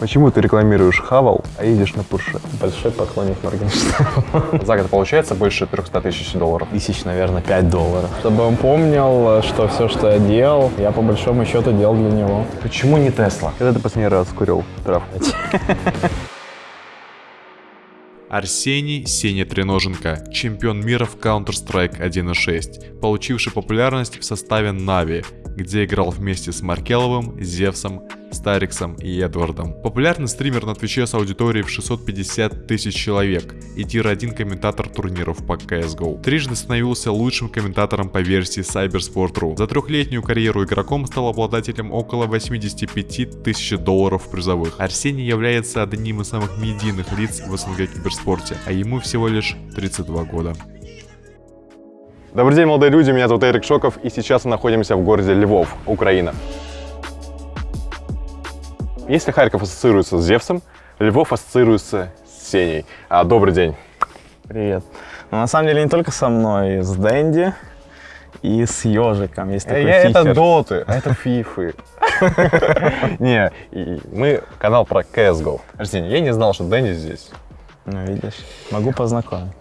Почему ты рекламируешь Хавал, а едешь на Порше? Большой поклонник Моргенштерна. За год получается больше 300 тысяч долларов. Тысяч, наверное, 5 долларов. Чтобы он помнил, что все, что я делал, я по большому счету делал для него. Почему не Тесла? Когда ты последний раз курил травку? Арсений Сеня Треноженко, чемпион мира в Counter-Strike 1.6, получивший популярность в составе Нави, где играл вместе с Маркеловым, Зевсом, Стариксом и Эдвардом. Популярный стример на Твиче с аудиторией в 650 тысяч человек и tier-1 комментатор турниров по CSGO. Трижды становился лучшим комментатором по версии Cybersport.ru. За трехлетнюю карьеру игроком стал обладателем около 85 тысяч долларов призовых. Арсений является одним из самых медийных лиц в СНГ киберспорте, а ему всего лишь 32 года. Добрый день, молодые люди, меня зовут Эрик Шоков, и сейчас мы находимся в городе Львов, Украина. Если Харьков ассоциируется с Зевсом, Львов ассоциируется с Сеней. А, добрый день. Привет. Ну, на самом деле не только со мной, с Дэнди и с Ежиком. Есть такой Я, это фифер. доты, а это фифы. Не, мы канал про CSGO. Арсений, я не знал, что Дэнди здесь. Ну, видишь, могу познакомить.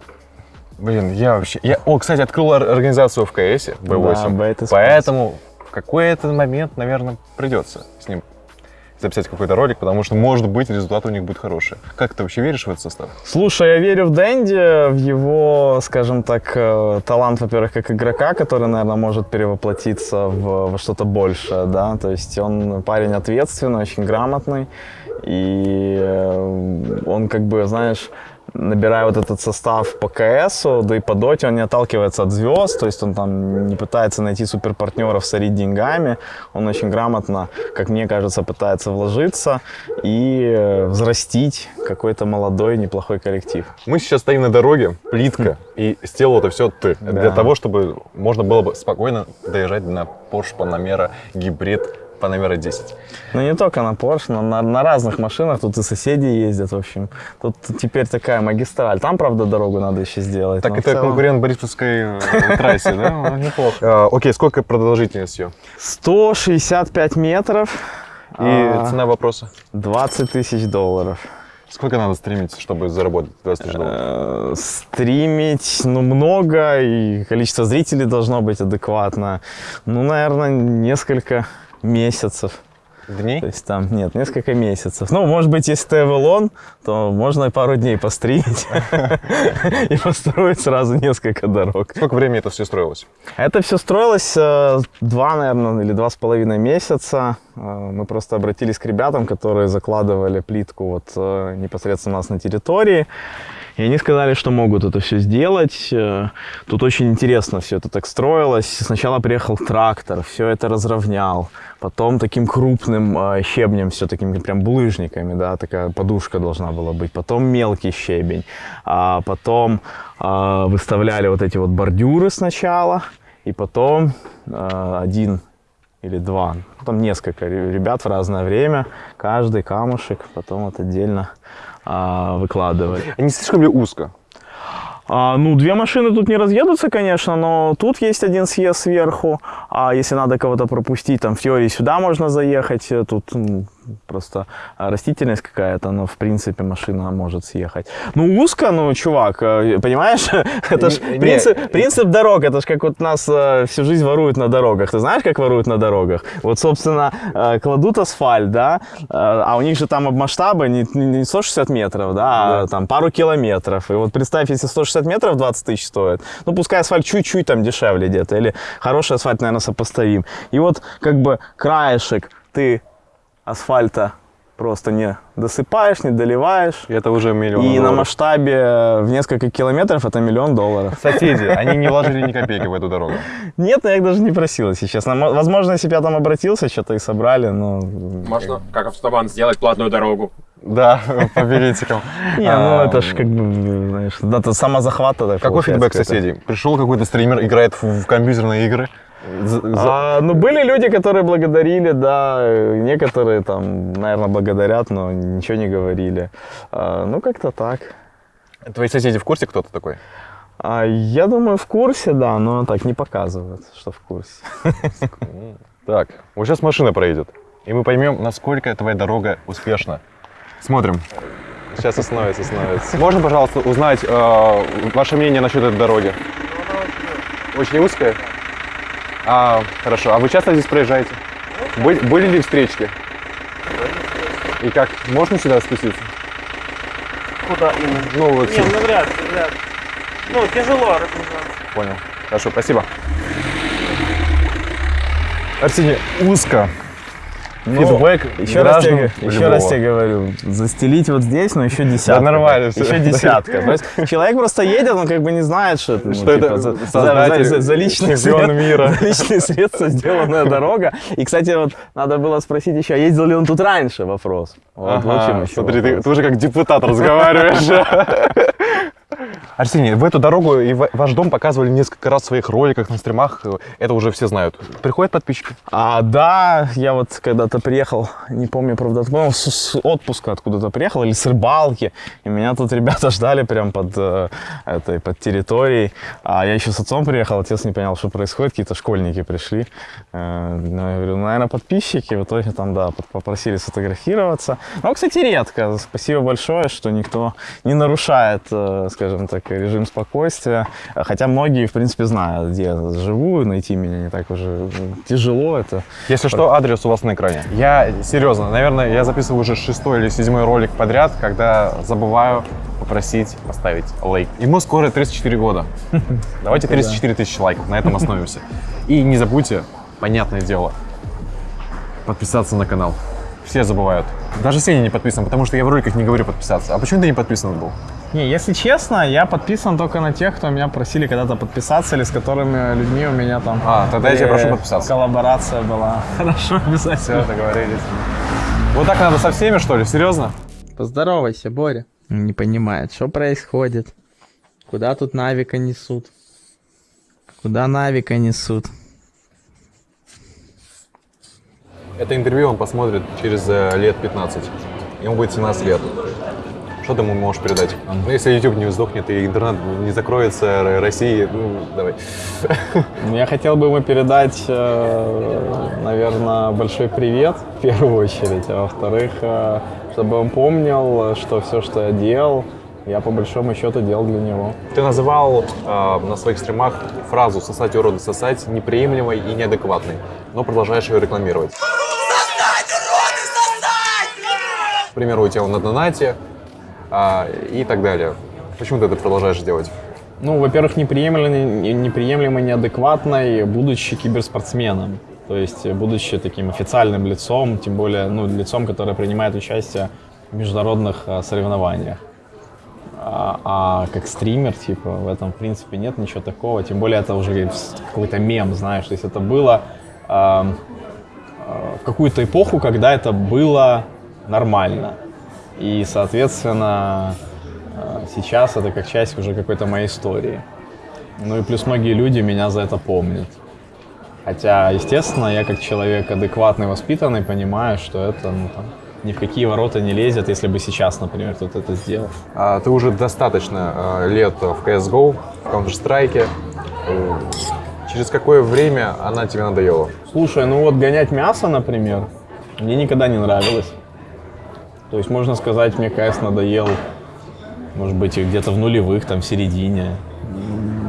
Блин, я вообще... Я, о, кстати, открыл ор- организацию в КС, B8. Да, поэтому в какой-то момент, наверное, придется с ним записать какой-то ролик, потому что, может быть, результат у них будет хороший. Как ты вообще веришь в этот состав? Слушай, я верю в Дэнди, в его, скажем так, э, талант, во-первых, как игрока, который, наверное, может перевоплотиться в, во что-то большее, да, то есть он парень ответственный, очень грамотный, и э, он как бы, знаешь, набирая вот этот состав по КСу, да и по доте, он не отталкивается от звезд, то есть он там не пытается найти суперпартнеров, сорить деньгами, он очень грамотно, как мне кажется, пытается вложиться и э, взрастить какой-то молодой неплохой коллектив. Мы сейчас стоим на дороге, плитка, и сделал это все ты. Да. Для того, чтобы можно было бы спокойно доезжать на Porsche Panamera гибрид Panamera 10. Ну не только на Porsche, но на, на разных машинах, тут и соседи ездят, в общем. Тут теперь такая магистраль, там, правда, дорогу надо еще сделать. Так это целом конкурент Борисовской э, трассе, да? Неплохо. А, Окей, сколько продолжительность ее? 165 метров И а, цена вопроса? 20 тысяч долларов. Сколько надо стремиться, чтобы заработать 20 тысяч долларов? Э, Стримить, ну, много, и количество зрителей должно быть адекватно. Ну, наверное, несколько месяцев. Дней? То есть там, нет, несколько месяцев. Ну, может быть, если ты Эвелон, то можно и пару дней постримить и построить сразу несколько дорог. Сколько времени это все строилось? Это все строилось э, два, наверное, или два с половиной месяца. Э, Мы просто обратились к ребятам, которые закладывали плитку вот э, непосредственно у нас на территории. И они сказали, что могут это все сделать. Э, Тут очень интересно все это так строилось. Сначала приехал трактор, все это разровнял. Потом таким крупным э, щебнем, все такими прям булыжниками, да, такая подушка должна была быть. Потом мелкий щебень. А потом э, выставляли вот эти вот бордюры сначала. И потом один или два, ну, там несколько ре- ребят в разное время, каждый камушек потом вот отдельно а, выкладывали. А не слишком ли узко? А, ну, две машины тут не разъедутся, конечно, но тут есть один съезд сверху, а если надо кого-то пропустить, там в теории сюда можно заехать, э, тут м, просто а, растительность какая-то, но в принципе машина может съехать. Ну, узко, ну, чувак, э, понимаешь, это ж Не- не. принцип, принцип дорог, это ж как вот нас э, всю жизнь воруют на дорогах. Ты знаешь, как воруют на дорогах? Вот, собственно, э, кладут асфальт, да, а у них же там масштабы не, не 160 метров, да, а там пару километров. И вот представь, если 160 метров 20 тысяч стоит, ну, пускай асфальт чуть-чуть там дешевле где-то, или хороший асфальт, наверное, сопоставим. И вот как бы краешек ты асфальта просто не досыпаешь, не доливаешь. И это уже миллион И на долларов. масштабе в несколько километров это миллион долларов. Соседи, они не вложили ни копейки в эту дорогу. Нет, я их даже не просил, если честно. Мо- Возможно, если бы я там обратился, что-то и собрали, но... Можно, как автобан, сделать платную дорогу. Да, по билетикам. Не, ну это ж как бы, знаешь, да, это самозахват тогда Какой фидбэк соседей? Пришел какой-то стример, играет в компьютерные игры. За- А, ну, были люди, которые благодарили, да, некоторые там, наверное, благодарят, но ничего не говорили. А, ну, как-то так. Твои соседи в курсе, кто ты такой? А, я думаю, в курсе, да, но так не показывают, что в курсе. Так, вот сейчас машина проедет, и мы поймем, насколько твоя дорога успешна. Смотрим. Сейчас остановится, остановится. Можно, пожалуйста, узнать э, ваше мнение насчет этой дороги? Очень узкая? А, хорошо. А вы часто здесь проезжаете? Были, были ли встречки? И как? Можно сюда спуститься? Куда именно? Ну, вот Не, сюда. ну вряд ли, вряд ли. Ну, тяжело разгружаться. Понял. Хорошо, спасибо. Арсений, узко. Ну, Фидбэк еще раз, тебе, еще раз тебе говорю, застелить вот здесь, но еще десятка. нормально всё. Еще десятка. То есть человек просто едет, он как бы не знает, что это, ну, Что это типа, за, за- за- за личные мира. за личные средства сделанная дорога. И, кстати, вот надо было спросить еще, а ездил ли он тут раньше, вопрос. Вот, Ага, вот чем еще смотри, ты, ты уже как депутат разговариваешь. Арсений, в эту дорогу и ва- ваш дом показывали несколько раз в своих роликах, на стримах. Это уже все знают. Приходят подписчики? А, да, я вот когда-то приехал, не помню, правда, по-моему, с, с отпуска откуда-то приехал или с рыбалки, и меня тут ребята ждали прям под э, этой, под территорией. А я еще с отцом приехал, отец не понял, что происходит, какие-то школьники пришли. Э, ну, я говорю, ну, наверное, подписчики. В итоге там, да, попросили сфотографироваться. Но, кстати, редко. Спасибо большое, что никто не нарушает, э, скажем так, режим спокойствия. Хотя многие, в принципе, знают, где я живу, найти меня не так уже тяжело. Это Если что, адрес у вас на экране. Я серьезно, наверное, я записываю уже шестой или седьмой ролик подряд, когда забываю попросить поставить лайк. Ему скоро 34 года. Давайте 34 тысячи лайков, на этом остановимся. И не забудьте, понятное дело, подписаться на канал. Все забывают. Даже Сеня не подписан, потому что я в роликах не говорю подписаться. А почему ты не подписан был? Не, если честно, я подписан только на тех, кто меня просили когда-то подписаться, или с которыми людьми у меня там А, тогда я тебя э, прошу подписаться. коллаборация была. Хорошо, обязательно. Все, договорились. Вот так надо со всеми, что ли? Серьезно? Поздоровайся, Боря. Не понимает, что происходит. Куда тут Навика несут? Куда Навика несут? Это интервью он посмотрит через э, лет 15. Ему будет 17 лет. Что ты ему можешь передать? Ну, если YouTube не сдохнет и интернет не закроется России, ну, давай. Ну, Я хотел бы ему передать, наверное, большой привет в первую очередь, а во-вторых, э, чтобы он помнил, что все, что я делал, я по большому счету делал для него. Ты называл э, на своих стримах фразу «сосать уроды сосать» неприемлемой и неадекватной, но продолжаешь ее рекламировать. К примеру, у тебя на донате а, и так далее. Почему ты это продолжаешь делать? Ну, во-первых, неприемлемо, неприемлемо неадекватной, будучи киберспортсменом. То есть, будучи таким официальным лицом, тем более, ну, лицом, которое принимает участие в международных э, соревнованиях. А, а как стример, типа, в этом, в принципе, нет ничего такого. Тем более, это уже какой-то мем, знаешь. То есть, это было э, в какую-то эпоху, когда это было нормально. И, соответственно, сейчас это как часть уже какой-то моей истории. Ну и плюс многие люди меня за это помнят. Хотя, естественно, я как человек адекватный, воспитанный, понимаю, что это ну, там, ни в какие ворота не лезет, если бы сейчас, например, кто-то это сделал. А, ты уже достаточно э, лет в CSGO, в Counter-Strike. Через какое время она тебе надоела? Слушай, ну вот гонять мясо, например, мне никогда не нравилось. То есть, можно сказать, мне КС надоел, может быть, где-то в нулевых, там, в середине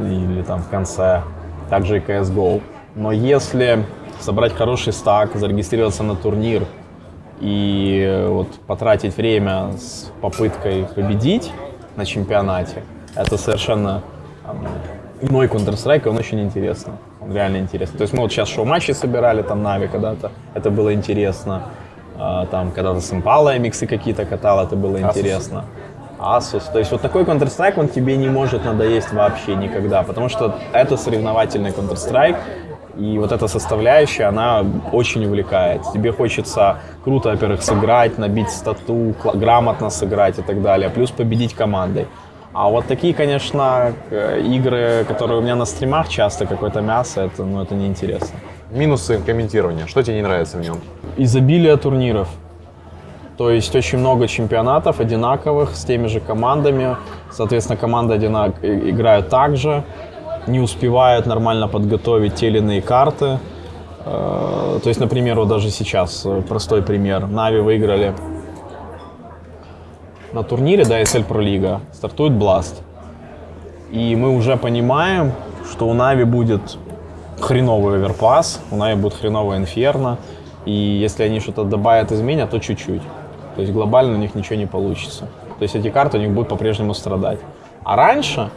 или там в конце. Также и CSGO. Но если собрать хороший стак, зарегистрироваться на турнир и э, вот потратить время с попыткой победить на чемпионате, это совершенно иной Counter-Strike, он очень интересно. Он реально интересно. То есть мы вот сейчас шоу-матчи собирали, там Нави когда-то, это было интересно. А, Там когда-то с Impala миксы какие-то катал, это было интересно. Asus. То есть вот такой Counter-Strike, он тебе не может надоесть вообще никогда, потому что это соревновательный Counter-Strike, и вот эта составляющая, она очень увлекает. Тебе хочется круто, во-первых, сыграть, набить стату, грамотно сыграть и так далее, плюс победить командой. А вот такие, конечно, э, игры, которые у меня на стримах часто, какое-то мясо, это, ну, это неинтересно. Минусы комментирования. Что тебе не нравится в нем? изобилие турниров. То есть очень много чемпионатов одинаковых с теми же командами. Соответственно, команды одинак... играют так же, не успевают нормально подготовить те или иные карты. Э, То есть, например, вот даже сейчас э, простой пример. Нави выиграли на турнире, да, SL Pro Liga, стартует Blast. И мы уже понимаем, что у Нави будет хреновый оверпас, у Нави будет хреновый инферно. И если они что-то добавят, изменят, то чуть-чуть. То есть глобально у них ничего не получится. То есть эти карты у них будут по-прежнему страдать. А раньше,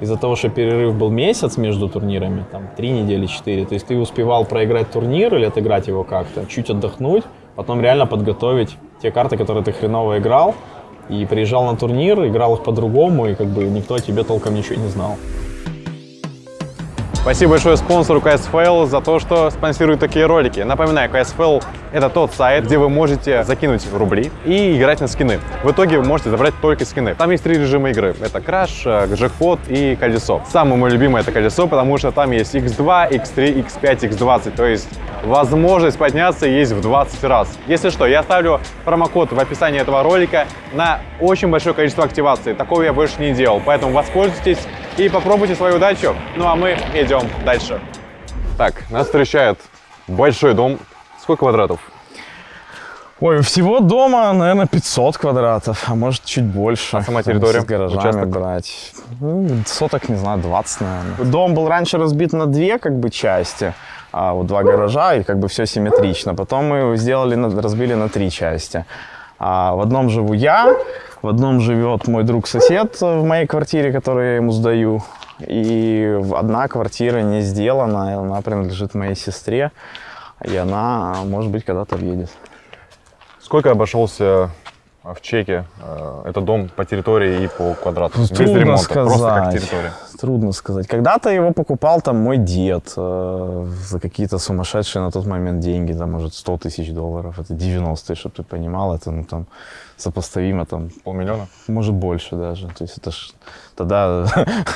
из-за того, что перерыв был месяц между турнирами, там три недели, четыре, то есть ты успевал проиграть турнир или отыграть его как-то, чуть отдохнуть, потом реально подготовить те карты, которые ты хреново играл, и приезжал на турнир, играл их по-другому, и как бы никто о тебе толком ничего не знал. Спасибо большое спонсору CSFL за то, что спонсирует такие ролики. Напоминаю, CSFL — это тот сайт, где вы можете закинуть рубли и играть на скины. В итоге вы можете забрать только скины. Там есть три режима игры. Это краш, э, джекпот и колесо. Самый мой любимый — это колесо, потому что там есть x2, x3, x5, x20. То есть возможность подняться есть в 20 раз. Если что, я оставлю промокод в описании этого ролика на очень большое количество активаций. Такого я больше не делал, поэтому воспользуйтесь и попробуйте свою удачу. Ну а мы идем дальше. Так, нас встречает большой дом. Сколько квадратов? Ой, всего дома, наверное, 500 квадратов, а может чуть больше. А сама территория? С гаражами Участок? брать. Ну, соток, не знаю, 20, наверное. Дом был раньше разбит на две как бы части, а вот два гаража, и как бы все симметрично. Потом мы его сделали, разбили на три части. А в одном живу я, в одном живет мой друг-сосед в моей квартире, которую я ему сдаю. И одна квартира не сделана, она принадлежит моей сестре. И она, может быть, когда-то въедет. Сколько обошелся в чеке э, этот дом по территории и по квадрату? Без Трудно ремонта, сказать. просто как территория. Трудно сказать. Когда-то его покупал там мой дед э, за какие-то сумасшедшие на тот момент деньги, там, может, 100 тысяч долларов. Это 90-е, чтобы ты понимал. Это, ну, там, сопоставимо, там, Полмиллиона? может, больше даже. То есть это ж тогда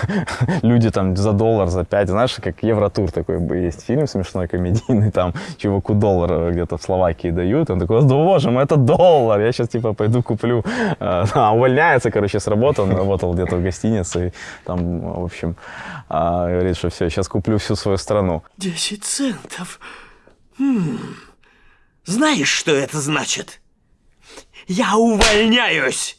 люди там за доллар, за пять, знаешь, как Евротур такой есть фильм смешной, комедийный, там чуваку доллар где-то в Словакии дают, он такой, да боже мой, это доллар, я сейчас типа пойду куплю, а, а, увольняется, короче, с работы, он работал где-то в гостинице, и там, в общем, а, говорит, что все, сейчас куплю всю свою страну. 10 центов. Хм. Знаешь, что это значит? Я увольняюсь.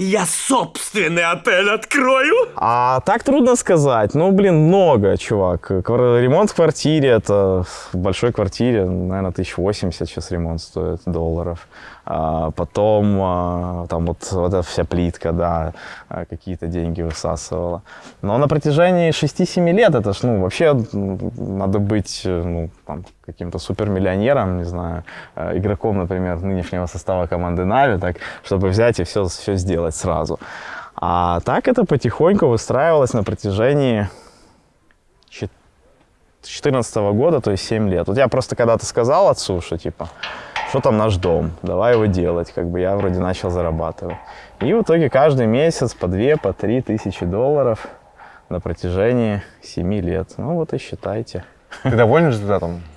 Я собственный отель открою. А так трудно сказать. Ну, блин, много, чувак. Ремонт в квартире, это в большой квартире, наверное, 1080 сейчас ремонт стоит долларов. А потом а, там вот, вот эта вся плитка, да, а, какие-то деньги высасывала. Но на протяжении 6-7 лет это ж, ну, вообще надо быть, э, ну, там, каким-то супермиллионером, не знаю, э, игроком, например, нынешнего состава команды Нави, так, чтобы взять и все, все сделать сразу. А так это потихоньку выстраивалось на протяжении 2014 года, то есть 7 лет. Вот я просто когда-то сказал отцу, что типа, что там наш дом, давай его делать, как бы я вроде начал зарабатывать. И в итоге каждый месяц по 2, по 3 тысячи долларов на протяжении 7 лет. Ну вот и считайте. Ты доволен результатом?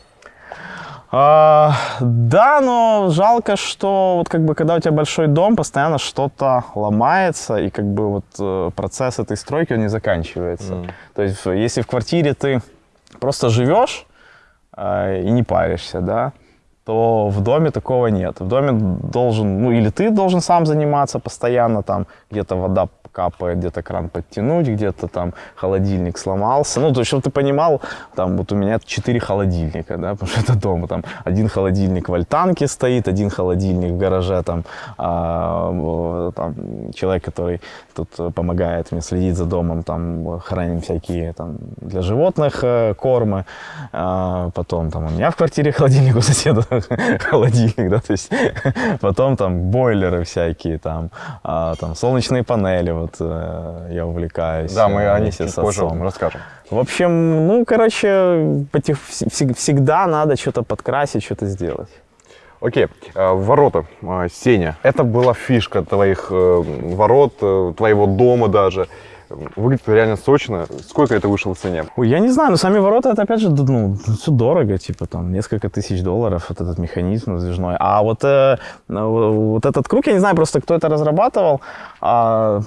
А, да, но жалко, что вот как бы когда у тебя большой дом, постоянно что-то ломается, и как бы вот э, процесс этой стройки, он не заканчивается. То есть если в квартире ты просто живешь э, и не паришься, да, то в доме такого нет. В доме должен, ну или ты должен сам заниматься постоянно, там где-то вода капает, где-то кран подтянуть, где-то там холодильник сломался. Ну, то есть, чтобы ты понимал, там вот у меня 4 холодильника, да, потому что это дома, там один холодильник в альтанке стоит, один холодильник в гараже, там, а, там человек, который тут помогает мне следить за домом, там храним всякие там для животных э, кормы, А, потом там у меня в квартире холодильник, у соседа холодильник, да, то есть потом там бойлеры всякие, там, а, там солнечные панели, вот э, я увлекаюсь. Да, мы э, о них чуть позже вам расскажем. В общем, ну, короче, потих- вс- вс- всегда надо что-то подкрасить, что-то сделать. Окей, э, ворота, э, Сеня. Это была фишка твоих ворот, твоего дома даже. Выглядит реально сочно. Сколько это вышло в цене? Ой, я не знаю, но сами ворота, это опять же, ну, все дорого, типа там несколько тысяч долларов, вот этот механизм раздвижной. А вот, э, вот этот круг, я не знаю просто, кто это разрабатывал. А,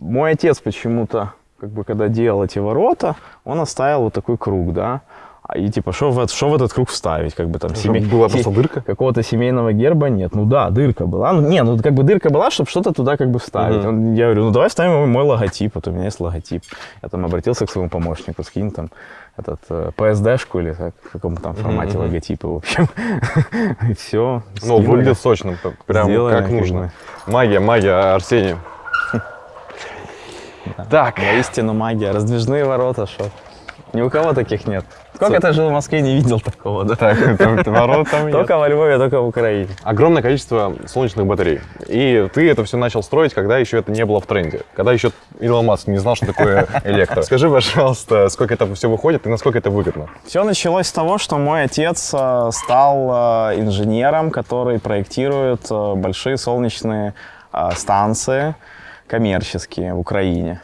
мой отец почему-то, как бы, когда делал эти ворота, он оставил вот такой круг, да. А И типа, что в, что в этот круг вставить? Как бы там Чтобы была просто дырка? Какого-то семейного герба нет. Ну да, дырка была. Ну, не, ну как бы дырка была, чтобы что-то туда как бы вставить. Он- я говорю, ну давай вставим мой, мой логотип. Вот у меня есть логотип. Я там обратился к своему помощнику, скинь там этот э, PSD-шку или как, в каком там формате логотипа, в общем. И все. Ну, выглядит сочно, прям Сделали, как нужно. Магия, магия, Арсений. Так, Истину магия. Раздвижные ворота, что? Ни у кого таких нет. Сколько ты жил в Москве, не видел такого, да? так, ворот там есть. Только во Львове, только в Украине. Огромное количество солнечных батарей. И ты это все начал строить, когда еще это не было в тренде. Когда еще Илон Маск не знал, что такое электро. Скажи, пожалуйста, сколько это все выходит и насколько это выгодно? Все началось с того, что мой отец э, стал э, инженером, который проектирует э, большие солнечные станции коммерческие в Украине.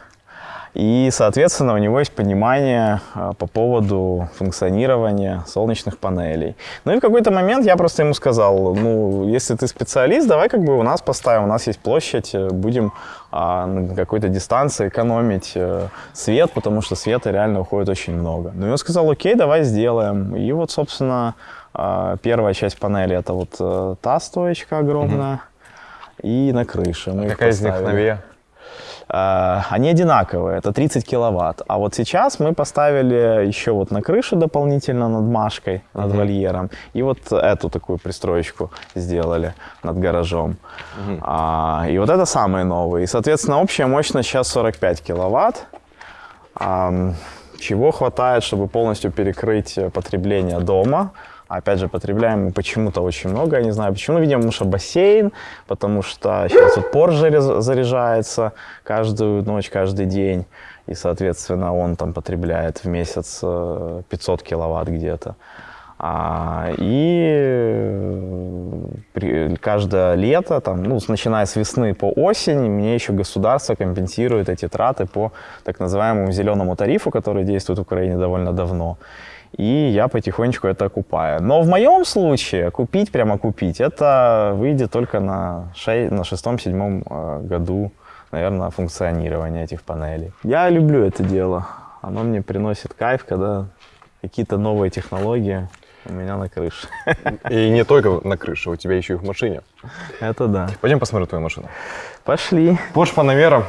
И, соответственно, у него есть понимание э, по поводу функционирования солнечных панелей. Ну и в какой-то момент я просто ему сказал, ну, если ты специалист, давай как бы у нас поставим, у нас есть площадь, э, будем а, на какой-то дистанции экономить э, свет, потому что света реально уходит очень много. Ну и он сказал, окей, давай сделаем. И вот, собственно, а, первая часть панели это вот э, та стоечка огромная. И на крыше. Мы их Какая из них новее? А, Они одинаковые, это 30 киловатт. А вот сейчас мы поставили еще вот на крышу дополнительно над Машкой, над вольером. И вот эту такую пристроечку сделали над гаражом. А, и вот это самые новые. И, соответственно, общая мощность сейчас 45 киловатт. Ам, чего хватает, чтобы полностью перекрыть э, потребление дома. Опять же, потребляем мы почему-то очень много, я не знаю почему. Видимо, потому что бассейн, потому что сейчас вот Porsche заряжается каждую ночь, каждый день. И, соответственно, он там потребляет в месяц э, 500 киловатт где-то. А, и э, при- каждое лето, там, ну, начиная с весны по осень, мне еще государство компенсирует эти траты по так называемому зеленому тарифу, который действует в Украине довольно давно. И я потихонечку это окупаю. Но в моем случае купить, прямо купить, это выйдет только на, шей- на шестом-седьмом э, году, наверное, функционирования этих панелей. Я люблю это дело. Оно мне приносит кайф, когда какие-то новые технологии у меня на крыше. И не только на крыше, у тебя еще и в машине. Это да. Пойдем посмотрим твою машину. Пошли. Porsche Panamera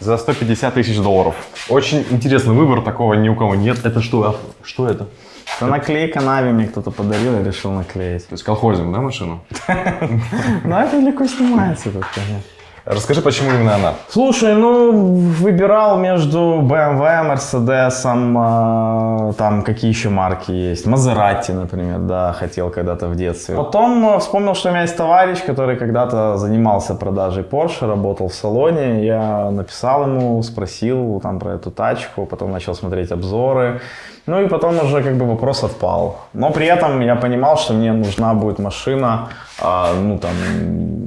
за 150 тысяч долларов. Очень интересный выбор, такого ни у кого нет. Это что? А Что это? Это наклейка Нави мне кто-то подарил, я решил наклеить. То есть колхозим, да, машину? Ну, это легко снимается тут, конечно. Расскажи, почему именно она? Слушай, ну, выбирал между BMW, Mercedes, э, там какие еще марки есть. Мазерати, например, да, хотел когда-то в детстве. Потом э, вспомнил, что у меня есть товарищ, который когда-то занимался продажей Porsche, работал в салоне. Я написал ему, спросил там про эту тачку, потом начал смотреть обзоры. Ну и потом уже как бы вопрос отпал. Но при этом я понимал, что мне нужна будет машина, а, ну там,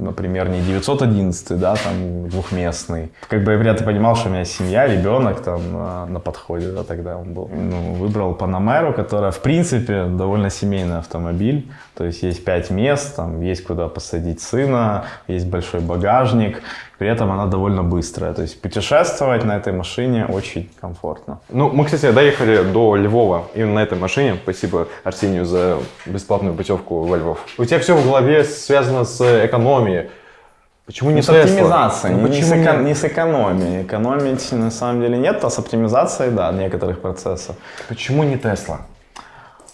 например, не 911, да, там двухместный. Как бы я понимал, что у меня семья, ребенок там а, на подходе, да, тогда он был. Ну, выбрал Панамеру, которая, в принципе, довольно семейный автомобиль. То есть есть пять мест, там есть куда посадить сына, есть большой багажник. При этом она довольно быстрая. То есть путешествовать на этой машине очень комфортно. Ну, мы, кстати, доехали до Львова именно на этой машине. Спасибо Арсению за бесплатную путевку во Львов. У тебя все в голове связано с экономией. Почему не Не с Tesla? оптимизацией, Ну, не, с эко- не с экономией. Экономить на самом деле нет, а с оптимизацией, да, некоторых процессов. Почему не Тесла?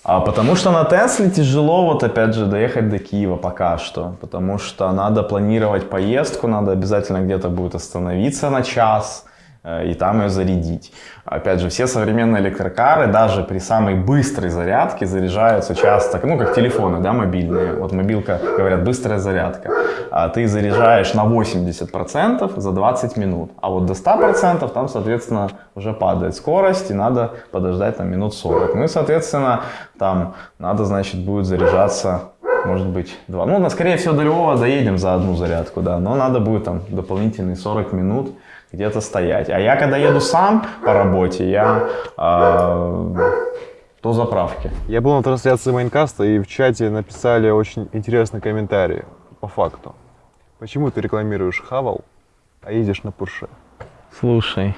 А потому что на Тесле тяжело, вот опять же, доехать до Киева пока что. Потому что надо планировать поездку, надо обязательно где-то будет остановиться на час и там ее зарядить. Опять же, все современные электрокары даже при самой быстрой зарядке заряжаются часто, ну как телефоны, да, мобильные. Вот мобилка, говорят, быстрая зарядка. А ты заряжаешь на 80% за 20 минут. А вот до 100% там, соответственно, уже падает скорость и надо подождать там минут 40. Ну и, соответственно, там надо, значит, будет заряжаться может быть, два. Ну, скорее всего, до Львова доедем за одну зарядку, да, но надо будет там дополнительные 40 минут где-то стоять. А я, когда еду сам по работе, я э, до заправки. Я был на трансляции Майнкаста, и в чате написали очень интересный комментарий по факту. Почему ты рекламируешь Хавал, а едешь на Пурше? Слушай,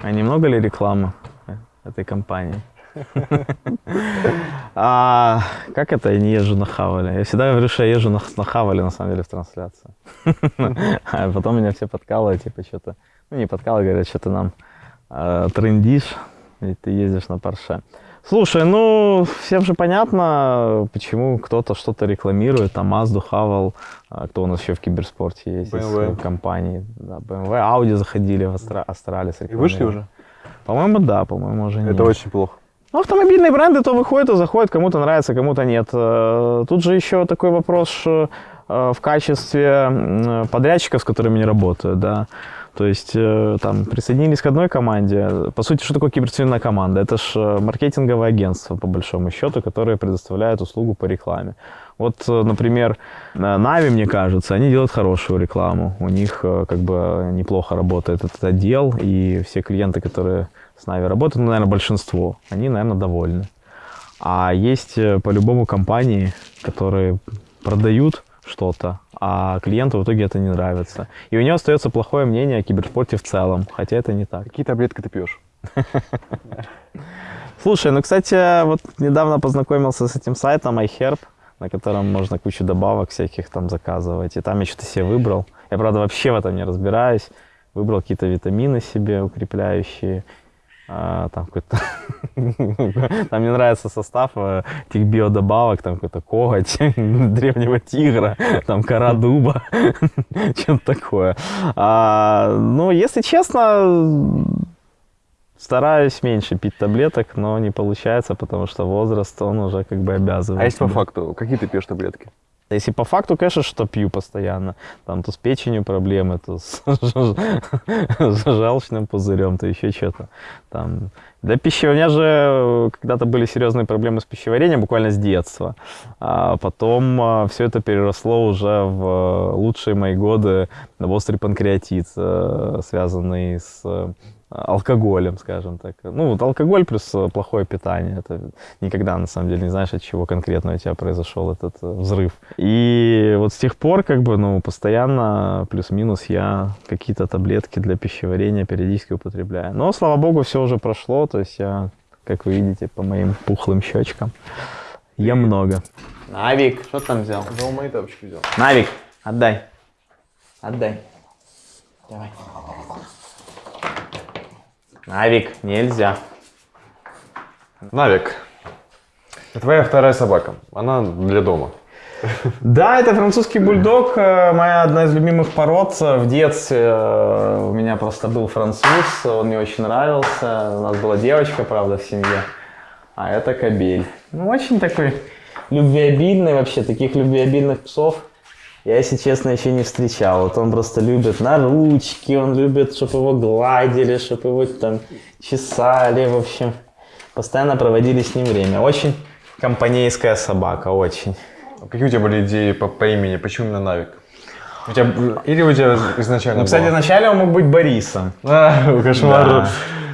а немного ли рекламы этой компании? А, как это я не езжу на Хавале? Я всегда говорю, что я езжу на, на Хавале, на самом деле, в трансляции. А потом меня все подкалывают, типа, что-то... Ну, не подкалывают, говорят, что ты нам э, трендишь, и ты ездишь на Порше. Слушай, ну, всем же понятно, почему кто-то что-то рекламирует, там, Mazda, Haval, а кто у нас еще в киберспорте есть, из BMW. э, компаний, да, BMW, Audi заходили в Астра- Астралис. И вышли уже? По-моему, да, по-моему, уже нет. Это очень плохо. Ну, автомобильные бренды то выходят, то заходят, кому-то нравится, кому-то нет. Э, Тут же еще такой вопрос э, в качестве подрядчиков, с которыми не работают, да. То есть э, там присоединились к одной команде. По сути, что такое киберспортивная команда? Это же маркетинговое агентство, по большому счету, которое предоставляет услугу по рекламе. Вот, например, Нави, мне кажется, они делают хорошую рекламу. У них как бы неплохо работает этот отдел, и все клиенты, которые с Нави работают, ну, наверное, большинство, они, наверное, довольны. А есть э, по-любому компании, которые продают что-то, а клиенту в итоге это не нравится. И у него остается плохое мнение о киберспорте в целом, хотя это не так. Какие таблетки ты пьешь? Слушай, ну, кстати, вот недавно познакомился с этим сайтом iHerb, на котором можно кучу добавок всяких там заказывать. И там я что-то себе выбрал. Я, правда, вообще в этом не разбираюсь. Выбрал какие-то витамины себе укрепляющие. А, там какой-то... Там мне нравится состав э, этих биодобавок. Там какой-то коготь древнего тигра, там кора дуба, что-то такое. А, ну, если честно, Стараюсь меньше пить таблеток, но не получается, потому что возраст, он уже как бы обязывает. А если по факту, какие ты пьешь таблетки? Если по факту, конечно, что пью постоянно. Там то с печенью проблемы, то с, с желчным пузырем, то еще что-то. Там. Для пищеварения же э, когда-то были серьезные проблемы с пищеварением, буквально с детства. А потом все это переросло уже в э, лучшие мои годы на острый панкреатит, э, связанный с э, алкоголем, скажем так. Ну, вот алкоголь плюс э, плохое питание. Это никогда, на самом деле, не знаешь, от чего конкретно у тебя произошел этот э, взрыв. И вот с тех пор, как бы, ну, постоянно, плюс-минус, я какие-то таблетки для пищеварения периодически употребляю. Но, слава богу, все уже прошло, то есть я, как вы видите, по моим пухлым щечкам, ем много. Навик, что там взял? Да, мои тапочки взял. Навик, отдай. Отдай. Давай. Навик, нельзя. Навик. Это твоя вторая собака. Она для дома. Да, это французский бульдог, э, моя одна из любимых пород. В детстве э, у меня просто был француз, он мне очень нравился. У нас была девочка, правда, в семье. А это кобель. Ну, очень такой любвеобильный вообще. Таких любвеобильных псов я, если честно, еще не встречал. Вот он просто любит на ручки, он любит, чтобы его гладили, чтобы его там чесали, в общем. Постоянно проводили с ним время. Очень компанейская собака, очень. А Какие у тебя были идеи по, по имени? Почему именно Навик? У тебя, или у тебя изначально Ну, кстати, было? вначале он мог быть Борисом. А, кошмар.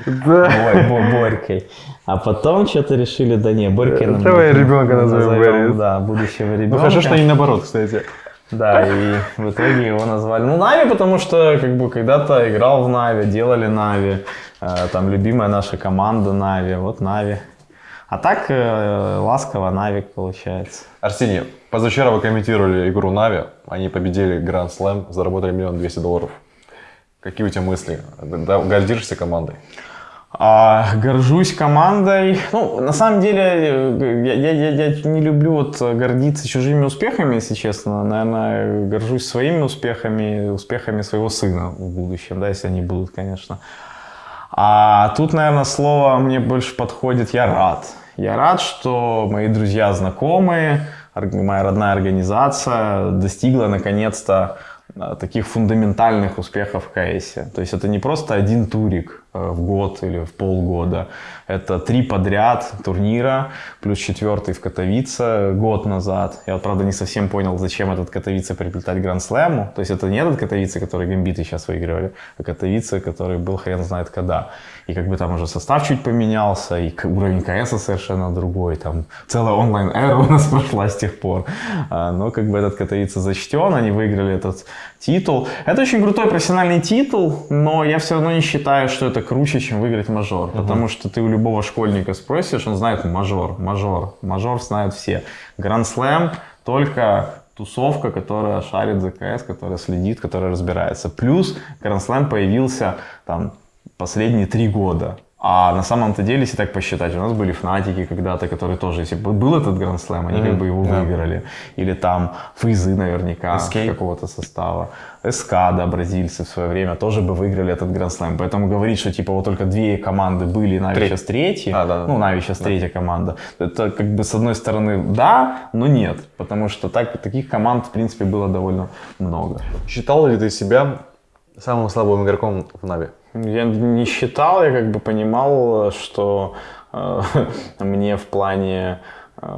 Да. Ой, Бо- Борькой. А потом что-то решили, да не, Борькой нам Давай ребенка назовем Борис. Да, будущего ребенка. Ну хорошо, что не наоборот, кстати. Да, и в итоге его назвали. Ну, Нави, потому что как бы когда-то играл в Нави, делали Нави. Э, Там любимая наша команда Нави, вот Нави. А так э, ласково Навик получается. Арсений, позавчера вы комментировали игру Нави. Они победили Grand Slam, заработали миллион двести долларов. Какие у тебя мысли? Гордишься командой? А, горжусь командой. Ну, на самом деле, я, я, я, я не люблю вот гордиться чужими успехами, если честно. Наверное, горжусь своими успехами, успехами своего сына в будущем, да, если они будут, конечно. А тут, наверное, слово мне больше подходит «я рад». Я рад, что мои друзья, знакомые, моя родная организация достигла наконец-то э, таких фундаментальных успехов в КС. То есть это не просто один турик в год или в полгода. Это три подряд турнира, плюс четвертый в Катовице год назад. Я, правда, не совсем понял, зачем этот Катовице приплетать Гранд-слэму. То есть это не этот Катовице, который гамбиты сейчас выигрывали, а Катовице, который был хрен знает когда. И как бы там уже состав чуть поменялся, и уровень КС совершенно другой. Там целая онлайн-эра у нас прошла с тех пор. А, Но как бы этот Катовице зачтен, они выиграли этот титул. Это очень крутой профессиональный титул, но я все равно не считаю, что это круче, чем выиграть мажор. Потому что ты у любого школьника спросишь, он знает мажор, мажор, мажор знают все. Гранд-слэм только тусовка, которая шарит за КС, которая следит, которая разбирается. Плюс Гранд-слэм появился там последние три года. А на самом-то деле, если так посчитать, у нас были фнатики когда-то, которые тоже, если бы был этот Гранд Слэм, они как бы его выиграли. Или там фейзы наверняка какого-то состава. СК, да, бразильцы в свое время тоже бы выиграли этот Гранд Слэм. Поэтому говорить, что типа вот только две команды были, Нави Три. сейчас третьи, А, да, да. ну Нави сейчас третья команда, это как бы с одной стороны да, но нет. Потому что так, таких команд в принципе было довольно много. Считал ли ты себя самым слабым игроком в Нави? Я не считал, я как бы понимал, что э, мне в плане э,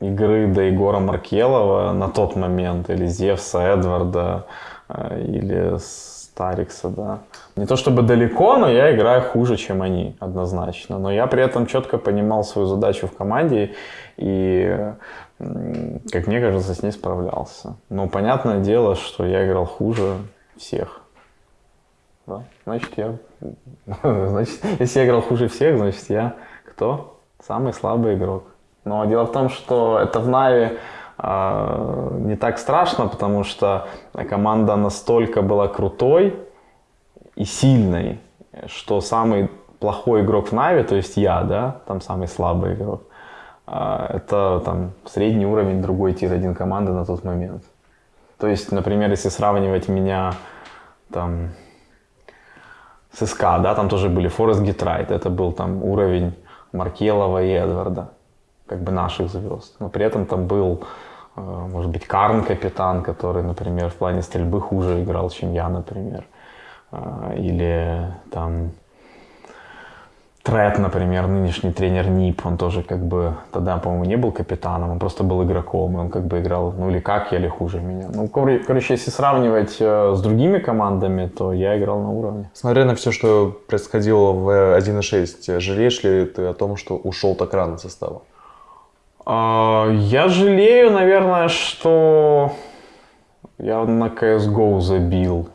игры до Егора Маркелова на тот момент, или Зевса, Эдварда, э, или Старикса, да. Не то чтобы далеко, но я играю хуже, чем они, однозначно. Но я при этом четко понимал свою задачу в команде и, как мне кажется, с ней справлялся. Но понятное дело, что я играл хуже всех. Да. Значит, я... Значит, если я играл хуже всех, значит, я кто? Самый слабый игрок. Но дело в том, что это в Нави а, не так страшно, потому что команда настолько была крутой и сильной, что самый плохой игрок в Нави, то есть я, да, там самый слабый игрок, а, это там средний уровень другой tier-1 команды на тот момент. То есть, например, если сравнивать меня там с СК, да, там тоже были Форест Гитрайт, это был там уровень Маркелова и Эдварда, как бы наших звезд. Но при этом там был, э, может быть, Карн капитан, который, например, в плане стрельбы хуже играл, чем я, например. А, Или там Трет, например, нынешний тренер НИП, он тоже как бы тогда, по-моему, не был капитаном, он просто был игроком, и он как бы играл, ну или как я, или хуже меня. Ну, кор- короче, если сравнивать э, с другими командами, то я играл на уровне. Смотря на все, что происходило в 1.6, жалеешь ли ты о том, что ушел так рано состава? А, Я жалею, наверное, что я на CSGO забил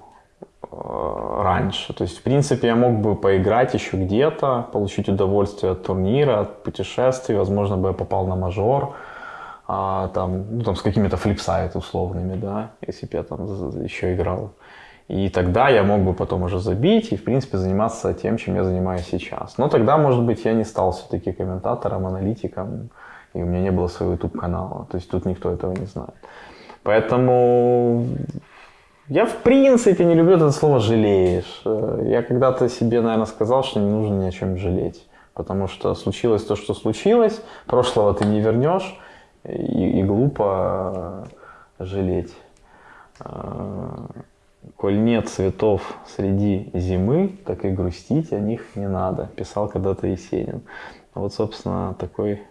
раньше. То есть, в принципе, я мог бы поиграть еще где-то, получить удовольствие от турнира, от путешествий. Возможно, бы я попал на мажор, а, там, ну, там с какими-то флипсайт условными, да, если бы я там еще играл. И тогда я мог бы потом уже забить и, в принципе, заниматься тем, чем я занимаюсь сейчас. Но тогда, может быть, я не стал все-таки комментатором, аналитиком, и у меня не было своего YouTube-канала. То есть тут никто этого не знает. Поэтому я, в принципе, не люблю это слово «жалеешь». Э, Я когда-то себе, наверное, сказал, что не нужно ни о чем жалеть. Потому что случилось то, что случилось, прошлого ты не вернешь, и, и глупо э, жалеть. Э, Коль нет цветов среди зимы, так и грустить о них не надо, писал когда-то Есенин. Вот, собственно, такой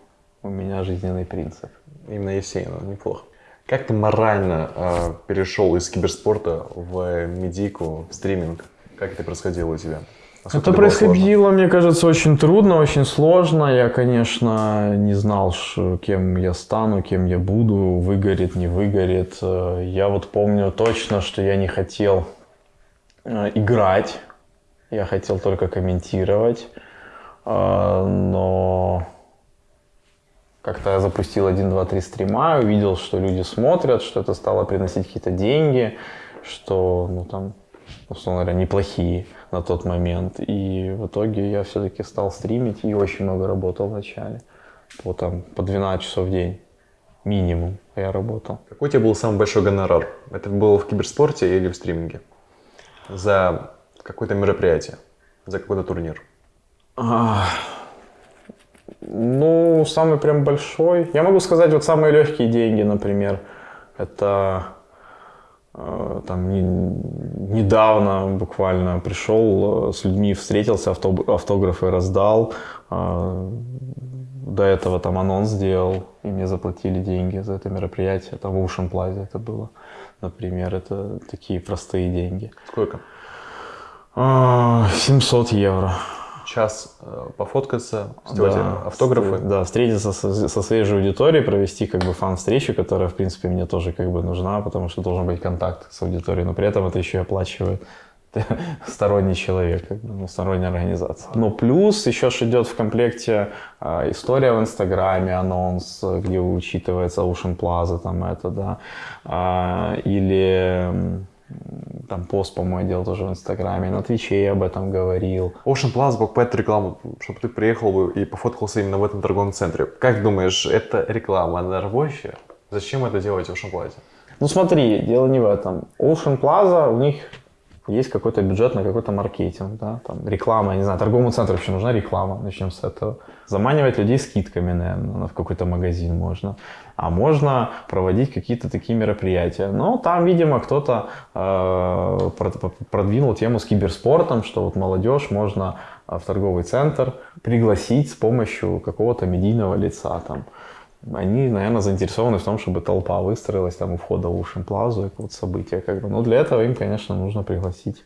у меня жизненный принцип. Именно Есенина, неплохо. Как ты морально э, перешел из киберспорта в медийку, в стриминг? Как это происходило у тебя? Насколько Это сложно? происходило, мне кажется, очень трудно, очень сложно. Я, конечно, не знал, кем я стану, кем я буду, выгорит, не выгорит. Э, Я вот помню точно, что я не хотел э, играть, я хотел только комментировать. Э, Но как-то я запустил 1, 2, 3 стрима, увидел, что люди смотрят, что это стало приносить какие-то деньги, что, ну, там, условно говоря, неплохие на тот момент. И в итоге я все-таки стал стримить и очень много работал вначале. По, там, по 12 часов в день минимум я работал. Какой у тебя был самый большой гонорар? Это было в киберспорте или в стриминге? За какое-то мероприятие, за какой-то турнир? Ну, самый прям большой. Я могу сказать, вот самые легкие деньги, например, это э, там не- недавно буквально пришел э, с людьми, встретился, автографы раздал. э, До этого там анонс сделал, и мне заплатили деньги за это мероприятие. Там в Ocean Plaza это было, например. Это такие простые деньги. Сколько? А, 700 евро. Час э, пофоткаться, сделать автографы? встр- Да, встретиться со, со своей же аудиторией, провести как бы фан-встречу, которая, в принципе, мне тоже как бы нужна, потому что должен быть контакт с аудиторией, но при этом это еще и оплачивает сторонний человек, ну, сторонняя организация. Но плюс еще ж идет в комплекте а, история в Инстаграме, анонс, где учитывается Ocean Plaza, там это, да, а, или там пост, по-моему, делал тоже в Инстаграме, на Твиче я об этом говорил. Ocean Plaza покупает рекламу, чтобы ты приехал бы и пофоткался именно в этом торговом центре. Как думаешь, это реклама, рабочая? Зачем это делать в Ocean Plaza? Ну смотри, дело не в этом. Ocean Plaza, у них есть какой-то бюджет на какой-то маркетинг, да, там реклама, я не знаю, торговому центру вообще нужна реклама, начнем с этого. Заманивать людей скидками, наверное, в какой-то магазин можно. А можно проводить какие-то такие мероприятия. Но там, видимо, кто-то э, прод- продвинул тему с киберспортом, что вот молодежь можно э, в торговый центр пригласить с помощью какого-то медийного лица там они, наверное, заинтересованы в том, чтобы толпа выстроилась там у входа в Ушин Плазу, и вот событие. Как бы. Но для этого им, конечно, нужно пригласить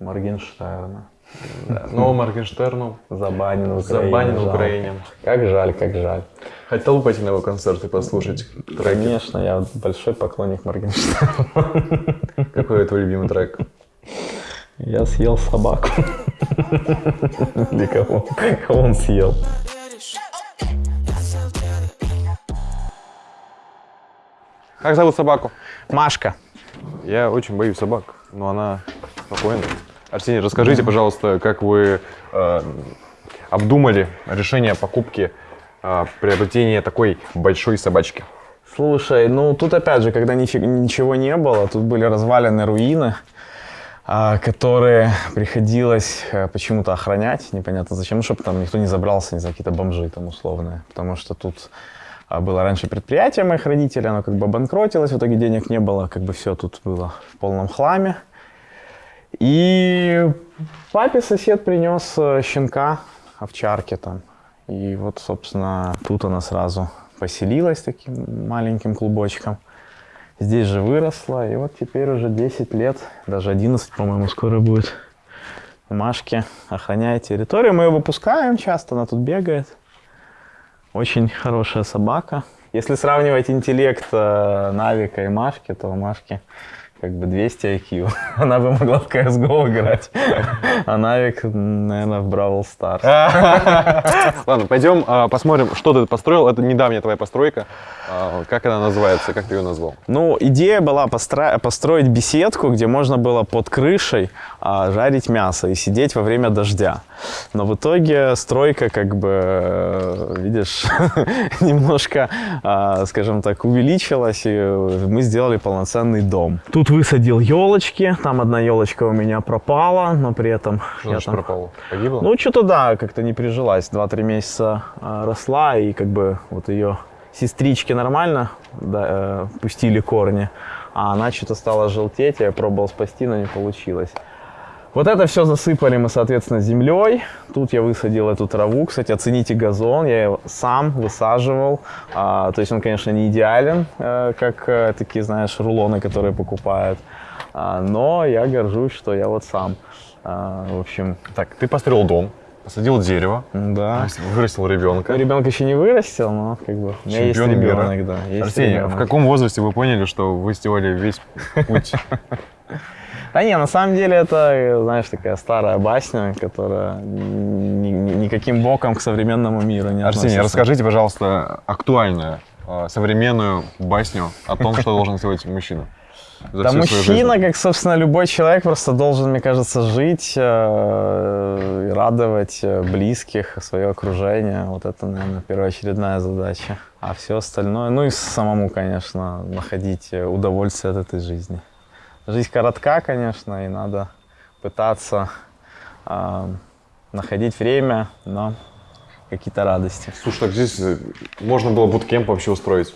Моргенштерна. Да. Но Моргенштерну Забанен в Украине. забанен в. Украине. Как жаль, как жаль. Хотел бы пойти на его концерт и послушать треки. Конечно, я большой поклонник Моргенштерна. Какой твой любимый трек? Я съел собаку. Или кого? Кого он съел? Как зовут собаку? Машка. Я очень боюсь собак, но она спокойная. Арсений, расскажите, пожалуйста, как вы э, обдумали решение о покупке, э, приобретения такой большой собачки? Слушай, ну тут опять же, когда нифиг- ничего не было, тут были развалены руины, а, которые приходилось э, почему-то охранять, непонятно зачем, ну, чтобы там никто не забрался, не знаю, какие-то бомжи там условные, потому что тут а, было раньше предприятие моих родителей, оно как бы обанкротилось, в итоге денег не было, как бы все тут было в полном хламе. И папе сосед принес э, щенка, овчарки там. И вот, собственно, тут она сразу поселилась таким маленьким клубочком. Здесь же выросла, и вот теперь уже 10 лет, даже 11, по-моему, скоро будет. Машки охраняет территорию. Мы ее выпускаем часто, она тут бегает. Очень хорошая собака. Если сравнивать интеллект э, Навика и Машки, то у Машки как бы 200 IQ. Она бы могла в CSGO играть. А Навик, наверное, в Бравл Старс. Ладно, пойдем а, посмотрим, что ты построил. Это недавняя твоя постройка. А, как она называется? Как ты ее назвал? Ну, идея была построить беседку, где можно было под крышей а, жарить мясо и сидеть во время дождя. Но в итоге стройка, как бы, э, видишь, немножко, скажем так, увеличилась, и мы сделали полноценный дом. Тут высадил елочки, там одна елочка у меня пропала, но при этом Что я там... пропало? Погибло? Ну, что-то да, как-то не прижилась. Два-три месяца а, росла, и как бы вот ее сестрички нормально да, э, пустили корни, а она что-то стала желтеть, я пробовал спасти, но не получилось. Вот это все засыпали мы, соответственно, землей. Тут я высадил эту траву. Кстати, оцените газон. Я его сам высаживал. А, то есть он, конечно, не идеален, э, как э, такие, знаешь, рулоны, которые покупают. А, но я горжусь, что я вот сам. А, в общем, Так, ты построил дом, посадил дерево, да. вырастил ребенка. Ребенка еще не вырастил, но как бы у меня есть Чемпион мира. ребенок, да. Есть Арсений, ребенок. в каком возрасте вы поняли, что вы сделали весь путь? Да не, на самом деле это, знаешь, такая старая басня, которая ни- ни- никаким боком к современному миру не Арсений, относится. расскажите, пожалуйста, актуальную, э, современную басню о том, что должен сделать мужчина. Да мужчина, как, собственно, любой человек, просто должен, мне кажется, жить э, радовать э, близких, свое окружение. Вот это, наверное, первоочередная задача. А все остальное, ну и самому, конечно, находить э, удовольствие от этой жизни. Жизнь коротка, конечно, и надо пытаться э, находить время на какие-то радости. Слушай, так здесь э, можно было буткемп вообще устроить.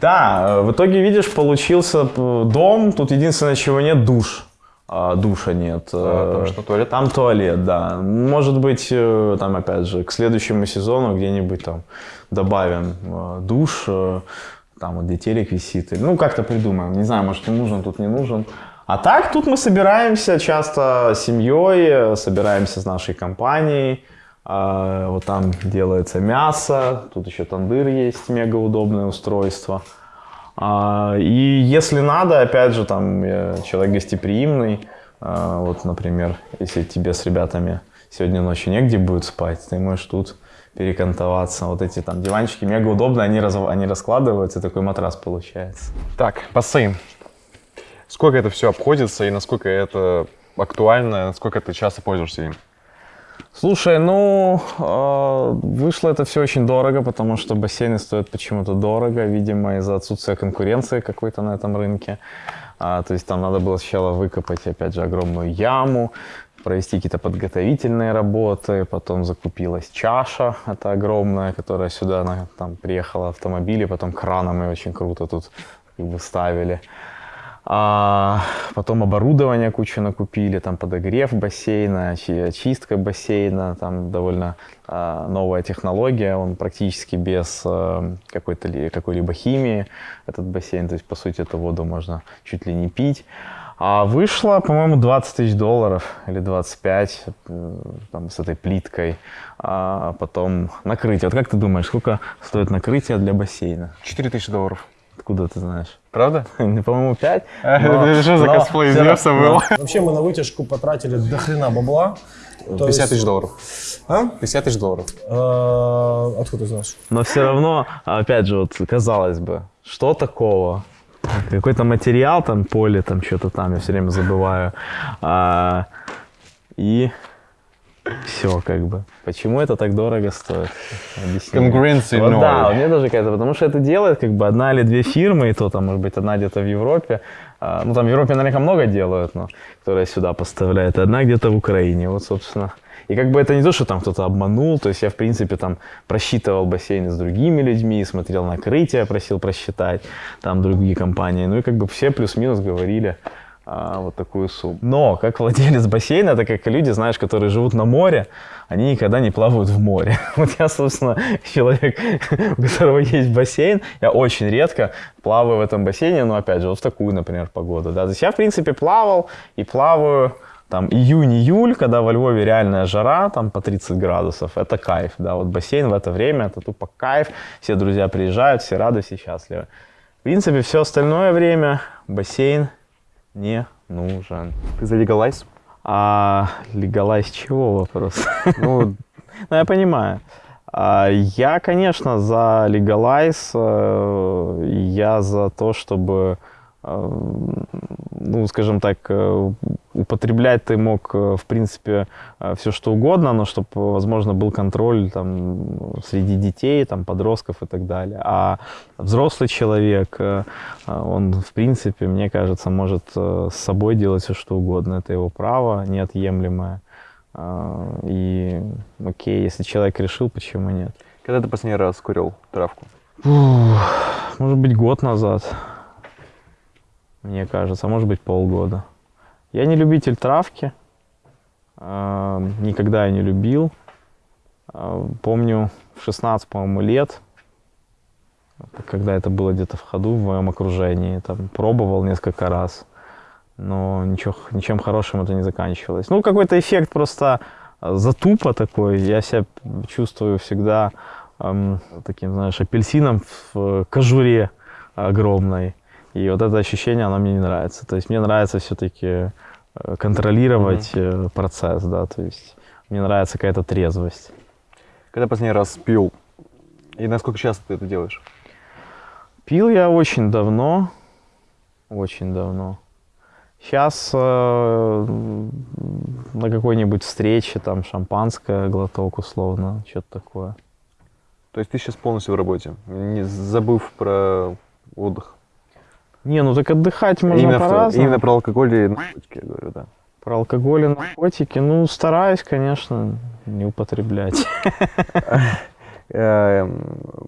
Да, э, в итоге, видишь, получился п- дом. Тут единственное, чего нет, душ. А, душа нет. А, там Э, что, туалет? Там туалет, да. Может быть, э, там, опять же, к следующему сезону где-нибудь там добавим э, душ, э, там вот где телек висит. Ну, как-то придумаем. Не знаю, может, и нужен, тут не нужен. А так, тут мы собираемся часто семьей, э, собираемся с нашей компанией. А, Вот там делается мясо, тут еще тандыр есть, мега удобное устройство. А, И если надо, опять же, там я человек гостеприимный, А, Вот, например, если тебе с ребятами сегодня ночью негде будет спать, ты можешь тут перекантоваться. Вот эти там диванчики мега удобно, они, раз, они раскладываются, такой матрас получается. Так, бассейн. Сколько это все обходится и насколько это актуально, насколько ты часто пользуешься им? Слушай, ну, э, вышло это все очень дорого, потому что бассейны стоят почему-то дорого, видимо, из-за отсутствия конкуренции какой-то на этом рынке. А, то есть там надо было сначала выкопать, опять же, огромную яму, провести какие-то подготовительные работы, потом закупилась чаша, это огромная, которая сюда на, там приехала автомобиле, потом краном и очень круто тут как бы ставили. А потом оборудование кучу накупили, там подогрев бассейна, очи- очистка бассейна, там довольно а, новая технология, он практически без а, какой-либо химии, этот бассейн, то есть по сути эту воду можно чуть ли не пить. А вышло, по-моему, 20 тысяч долларов или 25 э, там, с этой плиткой. А потом накрытие. Вот как ты думаешь, сколько стоит накрытие для бассейна? 4000 долларов. Откуда ты знаешь? Правда? По-моему, 5. Это что за косплей Зевса был? Вообще мы на вытяжку потратили до хрена бабла. То 50 есть- тысяч долларов. А? 50 тысяч долларов. Э, Откуда ты знаешь? Но все равно, опять же, вот казалось бы, что такого? Какой-то материал, там, поле, там, что-то там, я все время забываю. А, и все, как бы. Почему это так дорого стоит? Объясни. Конкуренции Вот ноль. Да, у меня тоже какая-то, потому что это делает как бы одна или две фирмы, и то там, может быть, одна где-то в Европе. А, ну, там в Европе наверняка много делают, но которые сюда поставляют, и одна где-то в Украине. Вот, собственно. И как бы это не то, что там кто-то обманул, то есть я, в принципе, там просчитывал бассейны с другими людьми, смотрел накрытие, просил просчитать, там другие компании. Ну и как бы все плюс-минус говорили а, вот такую сумму. Но как владелец бассейна, это как люди, знаешь, которые живут на море, они никогда не плавают в море. Вот я, собственно, человек, у которого есть бассейн, я очень редко плаваю в этом бассейне, но опять же, вот в такую, например, погоду. Да. То есть я, в принципе, плавал и плаваю там июнь-июль, когда во Львове реальная жара, там по 30 градусов, это кайф, да, вот бассейн в это время, это тупо кайф, все друзья приезжают, все рады, все счастливы. В принципе, все остальное время бассейн не нужен. Ты за легалайз? А легалайз чего вопрос? Ну, Ну, я понимаю. А, Я, конечно, за легалайз, э, я за то, чтобы, ну, скажем так, э, употреблять ты мог, э, в принципе, все что угодно, но чтобы, возможно, был контроль там среди детей, там, подростков и так далее. А взрослый человек, э, он, в принципе, мне кажется, может э, с собой делать все что угодно. Это его право неотъемлемое. И окей, если человек решил, почему нет? когда ты последний раз курил травку? Может быть, год назад, мне кажется, может быть, полгода. Я не любитель травки, а, никогда я не любил. А, Помню, в 16, по-моему, лет, когда это было где-то в ходу в моем окружении, там, пробовал несколько раз, но ничего, ничем хорошим это не заканчивалось. Ну, какой-то эффект просто а, затупа такой. Я себя чувствую всегда эм, таким, знаешь, апельсином в кожуре огромной. И вот это ощущение, оно мне не нравится. То есть мне нравится все-таки контролировать э, процесс, да, то есть мне нравится какая-то трезвость. Когда последний раз пил? И насколько часто ты это делаешь? Пил я очень давно, очень давно. Сейчас на какой-нибудь встрече, там, шампанское, глоток условно, что-то такое. То есть ты сейчас полностью в работе, не забыв про отдых? Не, ну так отдыхать можно именно, по-разному. именно про алкоголь и наркотики, я говорю, да. Про алкоголь и наркотики, ну, стараюсь, конечно, не употреблять. Эм,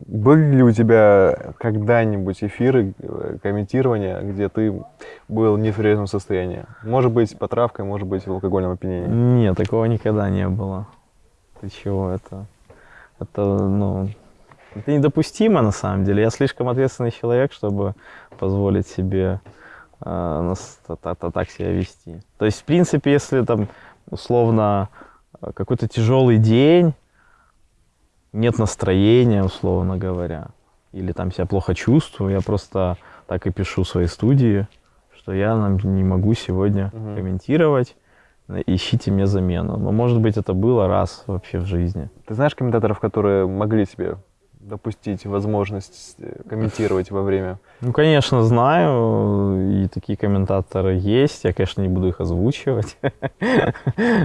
Были ли у тебя когда-нибудь эфиры, э, комментирования, где ты был не в трезвом состоянии? Может быть, по травкой, может быть, в алкогольном опьянении? Нет, такого никогда не было. Ты чего, это... Это, ну... Это недопустимо, на самом деле. Я слишком ответственный человек, чтобы позволить себе э, так себя вести. То есть, в принципе, если там, условно, э, какой-то тяжелый день, нет настроения, условно говоря, или там себя плохо чувствую, я просто так и пишу в своей студии, что я нам не могу сегодня комментировать, э, ищите мне замену. Но, может быть, это было раз вообще в жизни. Ты знаешь комментаторов, которые могли себе допустить возможность э, комментировать во время? Ну, конечно, знаю, и такие комментаторы есть. Я, конечно, не буду их озвучивать. Э,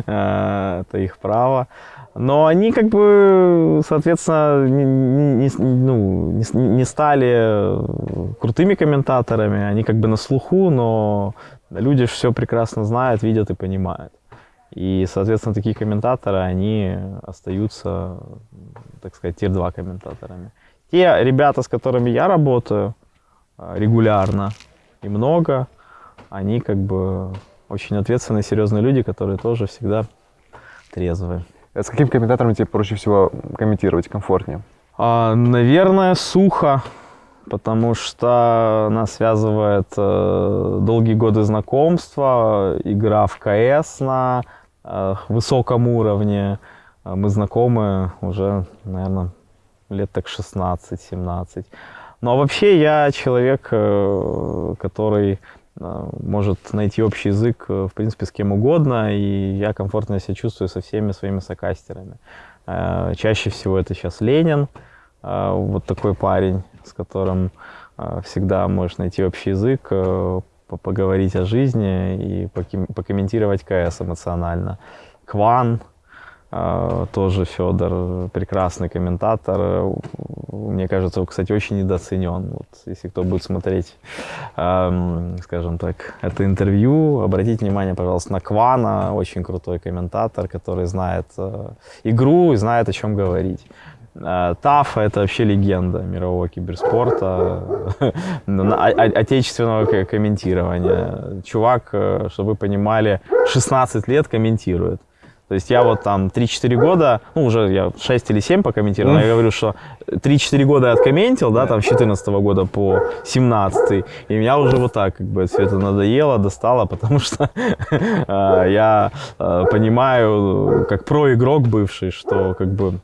Это их право. Но они как бы, соответственно, ну, не стали крутыми комментаторами. Они как бы на слуху, но люди все прекрасно знают, видят и понимают. И, соответственно, такие комментаторы, они остаются, так сказать, тир-2 комментаторами. Те ребята, с которыми я работаю э, регулярно и много, они как бы очень ответственные, серьезные люди, которые тоже всегда трезвые. А С каким комментатором тебе проще всего комментировать комфортнее? А, наверное, сухо, потому что нас связывает э, долгие годы знакомства, игра в КС на э, высоком уровне. А Мы знакомы уже, наверное, лет так 16-17. Ну а вообще я человек, э, который э, может найти общий язык, э, в принципе, с кем угодно, и я комфортно себя чувствую со всеми своими сокастерами. Чаще всего это сейчас Ленин, вот такой парень, с которым всегда можешь найти общий язык, по- поговорить о жизни и покомментировать КС эмоционально. Кван, тоже Федор, прекрасный комментатор. Э, Мне кажется, он, кстати, очень недооценен. Вот, если кто будет смотреть, эм, скажем так, это интервью, обратите внимание, пожалуйста, на Квана, очень крутой комментатор, который знает э, игру и знает, о чем говорить. Э, Тафа — это вообще легенда мирового киберспорта, о- отечественного комментирования. Чувак, э, чтобы вы понимали, 16 лет комментирует. То есть я вот там 3-4 года, ну уже я 6 или 7 покомментировал, но я говорю, что 3-4 года я откомментил, да, там с 14 года по 17 и меня уже вот так как бы все это надоело, достало, потому что э, я э, понимаю, как про-игрок бывший, что как бы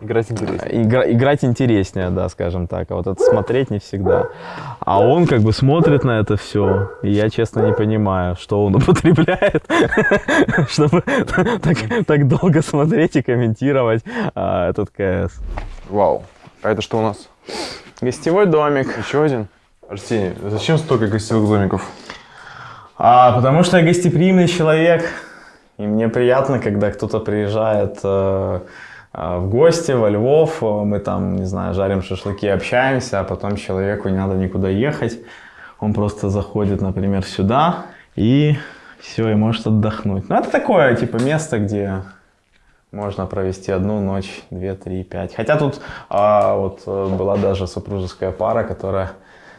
Играть интереснее. Игра- играть интереснее, да, скажем так. А вот это смотреть не всегда. А он как бы смотрит на это все, и я, честно, не понимаю, что он употребляет, чтобы так, долго смотреть и комментировать а, этот КС. Вау. А это что у нас? Гостевой домик. Еще один? Арсений, зачем столько гостевых домиков? А, потому что я гостеприимный человек, и мне приятно, когда кто-то приезжает э, в гости во Львов, э, мы там, не знаю, жарим шашлыки, общаемся, а потом человеку не надо никуда ехать, он просто заходит, например, сюда и все, и может отдохнуть. Ну, это такое, типа, место, где можно провести одну ночь, две, три, пять. Хотя тут а, вот э, была даже супружеская пара, которая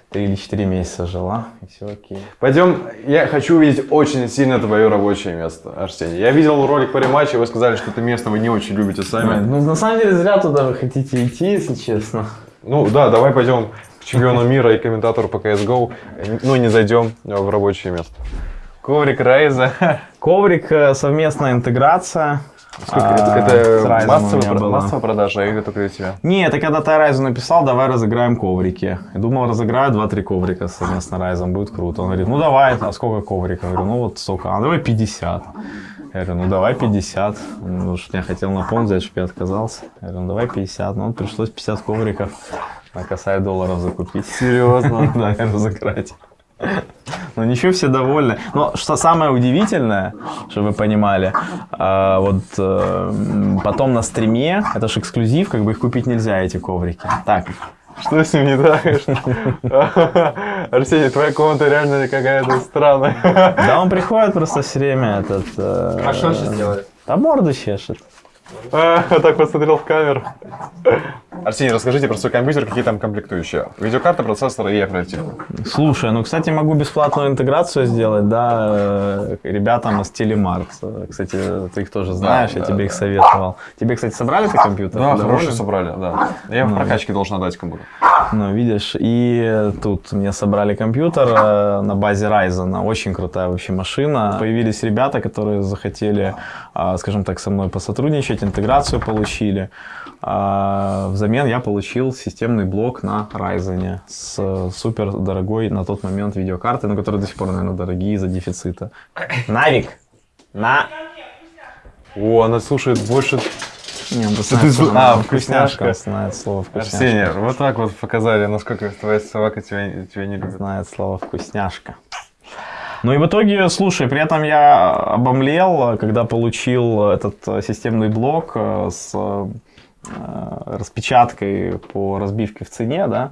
три или четыре месяца жила, и все окей. Пойдем, я хочу увидеть очень сильно твое рабочее место, Арсений. Я видел ролик по рематче, вы сказали, что это место вы не очень любите сами. Ну, на самом деле, зря туда вы хотите идти, если честно. Ну да, давай пойдем к чемпиону мира и комментатору по CSGO, ну не зайдем в рабочее место. Коврик Райза. Коврик, э, совместная интеграция. Сколько А, это? Это массовая, про- продажа или только для тебя? Не, это когда ты Райзу написал, давай разыграем коврики. Я думал, разыграю 2-3 коврика совместно с Райзом, будет круто. Он говорит, ну давай, а сколько ковриков? Я говорю, ну вот столько. А давай 50. Я говорю, ну давай 50. Ну, что я хотел на фонд взять, чтобы я отказался. Я говорю, ну давай 50. Ну, пришлось 50 ковриков на косарь долларов закупить. Серьезно? Да, разыграть. Ну ничего, все довольны. Но что самое удивительное, чтобы вы понимали, а, вот э, потом на стриме, это же эксклюзив, как бы их купить нельзя, эти коврики. Так, Что с ним не так? Арсений, твоя комната реально какая-то странная. да он приходит просто все время этот... э, А что он сейчас делает? Да морду чешет. А, Так посмотрел в камеру. Арсений, расскажите про свой компьютер, какие там комплектующие. Видеокарта, процессор и оперативка. Слушай, ну, кстати, могу бесплатную интеграцию сделать, да, э, ребятам из Телемарт. Э, Кстати, ты их тоже знаешь, я да, тебе их да. советовал. Тебе, кстати, собрали ты компьютер? Да, хороший собрали, да. Я в прокачке должен отдать кому-то. Ну, видишь, и тут мне собрали компьютер э, на базе Ryzen, очень крутая вообще машина. Появились ребята, которые захотели, а, скажем так, со мной посотрудничать, интеграцию получили. А, Взамен я получил системный блок на Ryzen с супер дорогой на тот момент видеокартой, но которые до сих пор, наверное, дорогие из-за дефицита. Навик! На! О, она слушает больше... Не, он знает, что а, вкусняшка. он знает слово вкусняшка. Арсений, вот так вот показали, насколько твоя собака тебя, тебя не любит. знает слово вкусняшка. Ну и в итоге, слушай, при этом я обомлел, когда получил этот э, системный блок э, с э, распечаткой по разбивке в цене, да,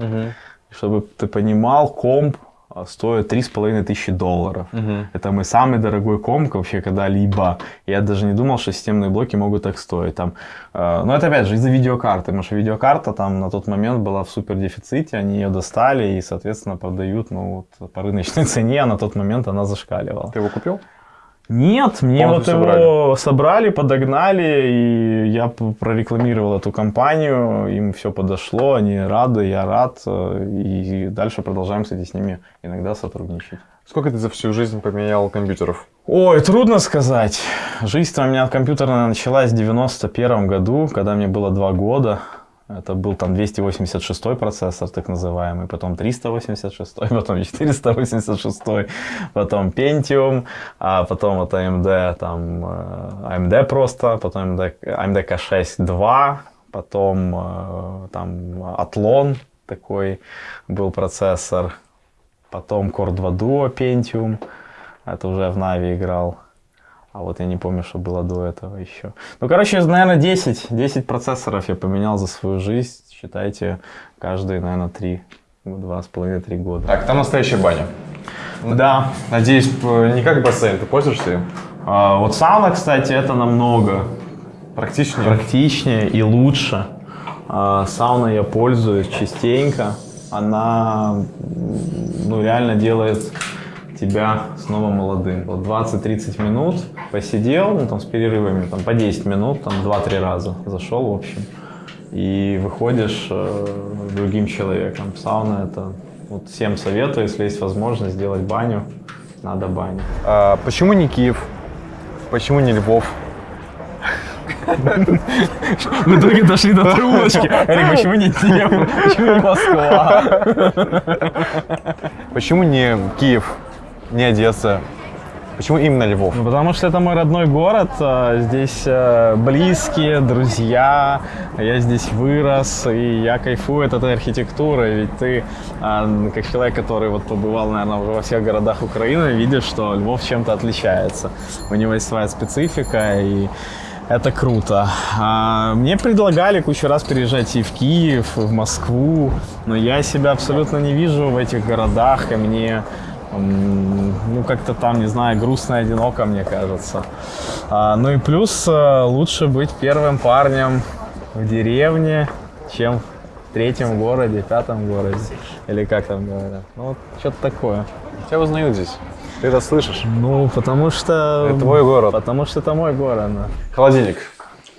чтобы ты понимал, комп стоит три с половиной тысячи долларов. Это мой самый дорогой комп вообще когда-либо. Я даже не думал, что системные блоки могут так стоить. Там, э, но это опять же из-за видеокарты, потому что видеокарта там на тот момент была в супер дефиците, они ее достали и, соответственно, продают ну, вот, по рыночной цене, а на тот момент она зашкаливала. Ты его купил? Нет, мне вот Полностью его собрали, подогнали, и я прорекламировал эту компанию, им все подошло, они рады, я рад, э, и дальше продолжаем, кстати, с ними иногда сотрудничать. Сколько ты за всю жизнь поменял компьютеров? Ой, трудно сказать. Жизнь у меня компьютерная началась в 91 году, когда мне было два года. Это был там 286 процессор, так называемый, потом 386, потом 486, потом Pentium, а потом вот AMD, там э, AMD просто, потом AMD, AMD K6 2, потом э, там Athlon такой был процессор, потом Core 2 Duo Pentium, это уже в Navi играл. А вот я не помню, что было до этого еще. Ну, короче, наверное, 10, 10 процессоров я поменял за свою жизнь. Считайте, каждые, наверное, 3, 2,5-3 года. Так, там настоящая баня. Да. Надеюсь, не как бассейн, ты пользуешься им? А, вот сауна, кстати, это намного Практичнее? практичнее и лучше. А, Сауной я пользуюсь частенько. Она ну, реально делает тебя снова молодым. Вот 20-30 минут посидел, ну там с перерывами, там по 10 минут, там 2-3 раза зашел, в общем. И выходишь э, другим человеком. Сауна это вот всем советую, если есть возможность сделать баню, надо баню. А, почему не Киев? Почему не Львов? В итоге дошли до трубочки. Почему не Киев? Почему не Москва? Почему не Киев, не Одесса? Почему именно Львов? Ну, потому что это мой родной город, а, здесь э, близкие, друзья, я здесь вырос, и я кайфую от этой архитектуры, ведь ты, а, как человек, который вот побывал, наверное, уже во всех городах Украины, видишь, что Львов чем-то отличается. У него есть своя специфика, и это круто. А, Мне предлагали кучу раз переезжать и в Киев, и в Москву, но я себя абсолютно не вижу в этих городах, и мне ну, как-то там, не знаю, грустно и одиноко, мне кажется. А, ну и плюс э, лучше быть первым парнем в деревне, чем в третьем городе, пятом городе. Или как там говорят. Ну, вот что-то такое. Тебя узнают здесь. Ты это слышишь? Ну, потому что... Это твой город. Потому что это мой город, да. Холодильник.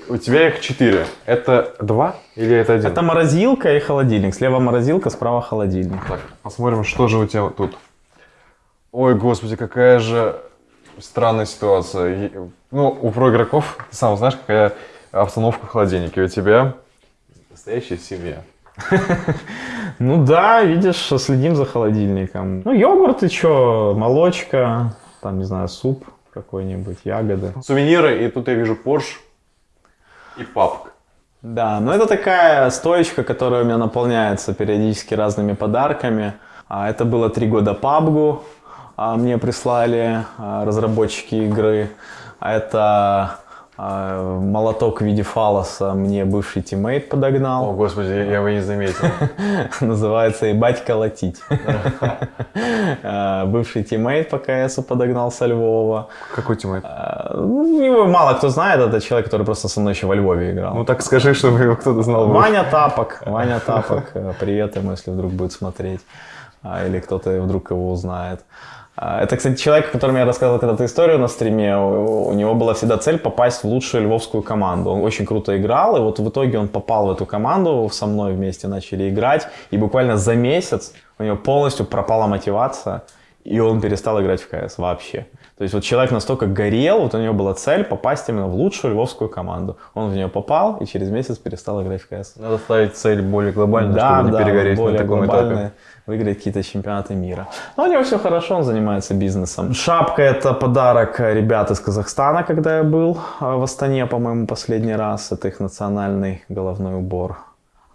У тебя их четыре. Это два или это один? Это морозилка и холодильник. Слева морозилка, справа холодильник. Так, посмотрим, что же у тебя тут. Ой, господи, какая же странная ситуация. Ну, у проигроков, ты сам знаешь, какая обстановка в холодильнике. У тебя настоящая семья. Ну да, видишь, следим за холодильником. Ну, йогурт и что, молочка, там, не знаю, суп какой-нибудь, ягоды. Сувениры, и тут я вижу Porsche и папка. Да, ну это такая стоечка, которая у меня наполняется периодически разными подарками. А, Это было три года а, мне прислали а, разработчики игры. А Это а, молоток в виде фалоса мне бывший teammate О, подогнал. господи, я его не заметил. Называется «Ебать колотить». А, Бывший teammate по КСу подогнал со Львова. Какой teammate? А, ну, Его мало кто знает, это человек, который просто со мной еще во Львове играл. Ну так скажи, чтобы его кто-то знал. Ваня Тапок, Ваня Тапок, э, привет ему, если вдруг будет смотреть. а, или кто-то вдруг его узнает. А, Это, кстати, человек, о котором я рассказывал когда-то историю на стриме. У него была всегда цель попасть в лучшую львовскую команду. Он очень круто играл, и вот в итоге он попал в эту команду, со мной вместе начали играть, и буквально за месяц у него полностью пропала мотивация, и он перестал играть в КС вообще. То есть вот человек настолько горел, вот у него была цель попасть именно в лучшую львовскую команду. Он в нее попал и через месяц перестал играть в КС. Надо ставить цель более глобальную, Да, чтобы не да, перегореть на более таком глобальные, этапе. выиграть какие-то чемпионаты мира. Но у него все хорошо, он занимается бизнесом. Шапка это подарок э, ребят из Казахстана, когда я был э, в Астане, по-моему, последний раз. Это их национальный головной убор.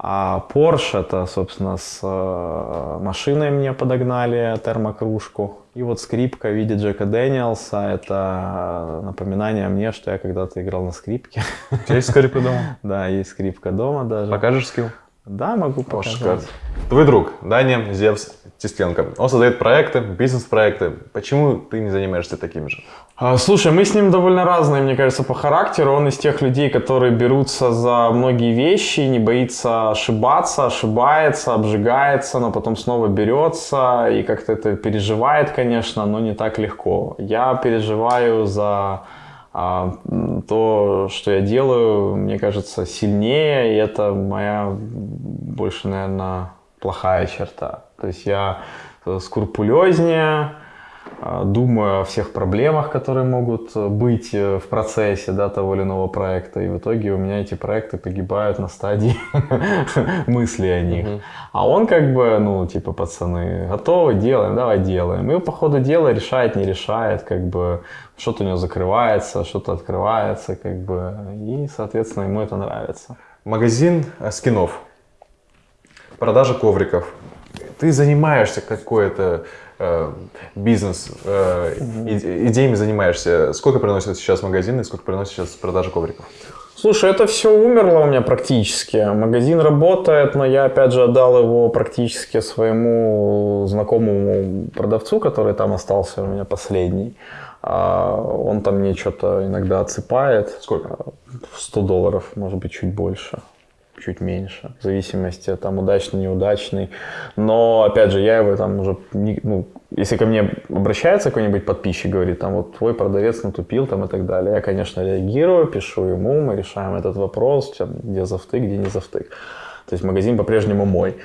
А Porsche это, собственно, с э, машиной мне подогнали термокружку. И вот скрипка в виде Джека Дэниелса. Это напоминание мне, что я когда-то играл на скрипке. У тебя есть скрипка дома? Да, есть скрипка дома даже. Покажешь скилл? Да, могу показать. Твой друг, Даня Зевс Тистенко, он создает проекты, бизнес-проекты. Почему ты не занимаешься таким же? А, Слушай, мы с ним довольно разные, мне кажется, по характеру. Он из тех людей, которые берутся за многие вещи, не боится ошибаться, ошибается, обжигается, но потом снова берется и как-то это переживает, конечно, но не так легко. Я переживаю за а, то, что я делаю, мне кажется, сильнее, и это моя больше, наверное, плохая черта. То есть я э, скрупулезнее, а, думаю о всех проблемах, которые могут э, быть э, в процессе да, того или иного проекта. И в итоге у меня эти проекты погибают на стадии мысли о них. А он как бы, ну, типа, пацаны, готовы, делаем, давай делаем. И по ходу дела решает, не решает, как бы, что-то у него закрывается, что-то открывается, как бы, и, соответственно, ему это нравится. Магазин э, скинов, продажа ковриков. Ты занимаешься какой-то э, бизнес, э, идеями занимаешься. Сколько приносит сейчас магазин и сколько приносит сейчас продажа ковриков? Слушай, это все умерло у меня практически. Магазин работает, но я опять же отдал его практически своему знакомому продавцу, который там остался у меня последний. А Он там мне что-то иногда отсыпает. Сколько? 100 долларов, может быть, чуть больше, чуть меньше, в зависимости, там, удачный, неудачный. Но, опять же, я его там уже, не- ну, если ко мне обращается какой-нибудь подписчик, говорит, там, вот твой продавец натупил, там, и так далее, я, конечно, реагирую, пишу ему, мы решаем этот вопрос, где завтык, где не завтык. То есть магазин по-прежнему мой.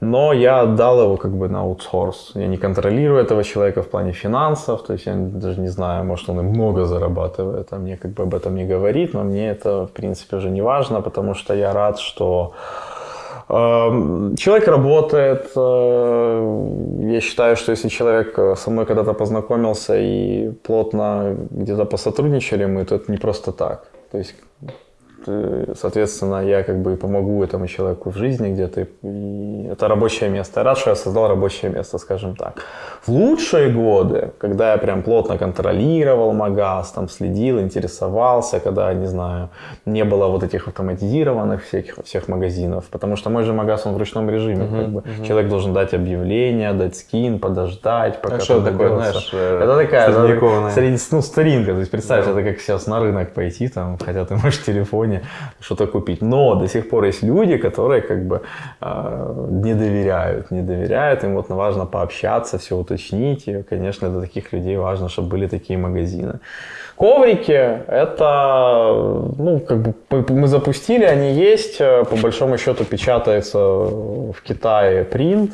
Но я отдал его как бы на аутсорс. Я не контролирую этого человека в плане финансов, то есть я даже не знаю, может он и много зарабатывает, а мне как бы об этом не говорит, но мне это в принципе уже не важно, потому что я рад, что э, человек работает. э, Я считаю, что если человек э, со мной когда-то познакомился и плотно где-то посотрудничали мы, то это не просто так. То есть соответственно, я как бы помогу этому человеку в жизни где-то. И это рабочее место. Я рад, что я создал рабочее место, скажем так. В лучшие годы, когда я прям плотно контролировал магаз, там следил, интересовался, когда, не знаю, не было вот этих автоматизированных всех, всех магазинов, потому что мой же магаз, он в ручном режиме. как бы. Человек должен дать объявление, дать скин, подождать, пока А что такое, знаешь, э, Это такая средневековая? ну, старинка. То есть представь, это как сейчас на рынок пойти, там, хотя ты можешь в телефоне что-то купить. Но до сих пор есть люди, которые как бы э, не доверяют, не доверяют, им вот важно пообщаться, все уточнить. И, конечно, для таких людей важно, чтобы были такие магазины. Коврики, это, ну, как бы мы запустили, они есть, по большому счету печатается в Китае принт,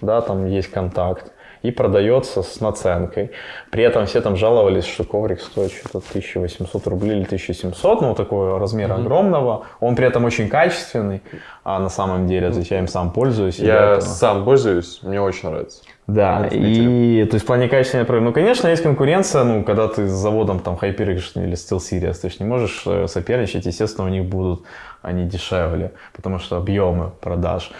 да, там есть контакт, и продается с наценкой. При этом все там жаловались, что коврик стоит что-то 1800 рублей или 1700, ну, такого размера огромного. Он при этом очень качественный, а на самом деле, то есть я им сам пользуюсь. Я это- сам пользуюсь, мне очень нравится. да, и то есть в плане качественной проекта, ну, конечно, есть конкуренция, ну, когда ты с заводом там HyperX или SteelSeries, ты же не можешь э, соперничать, естественно, у них будут они дешевле, потому что объемы продаж.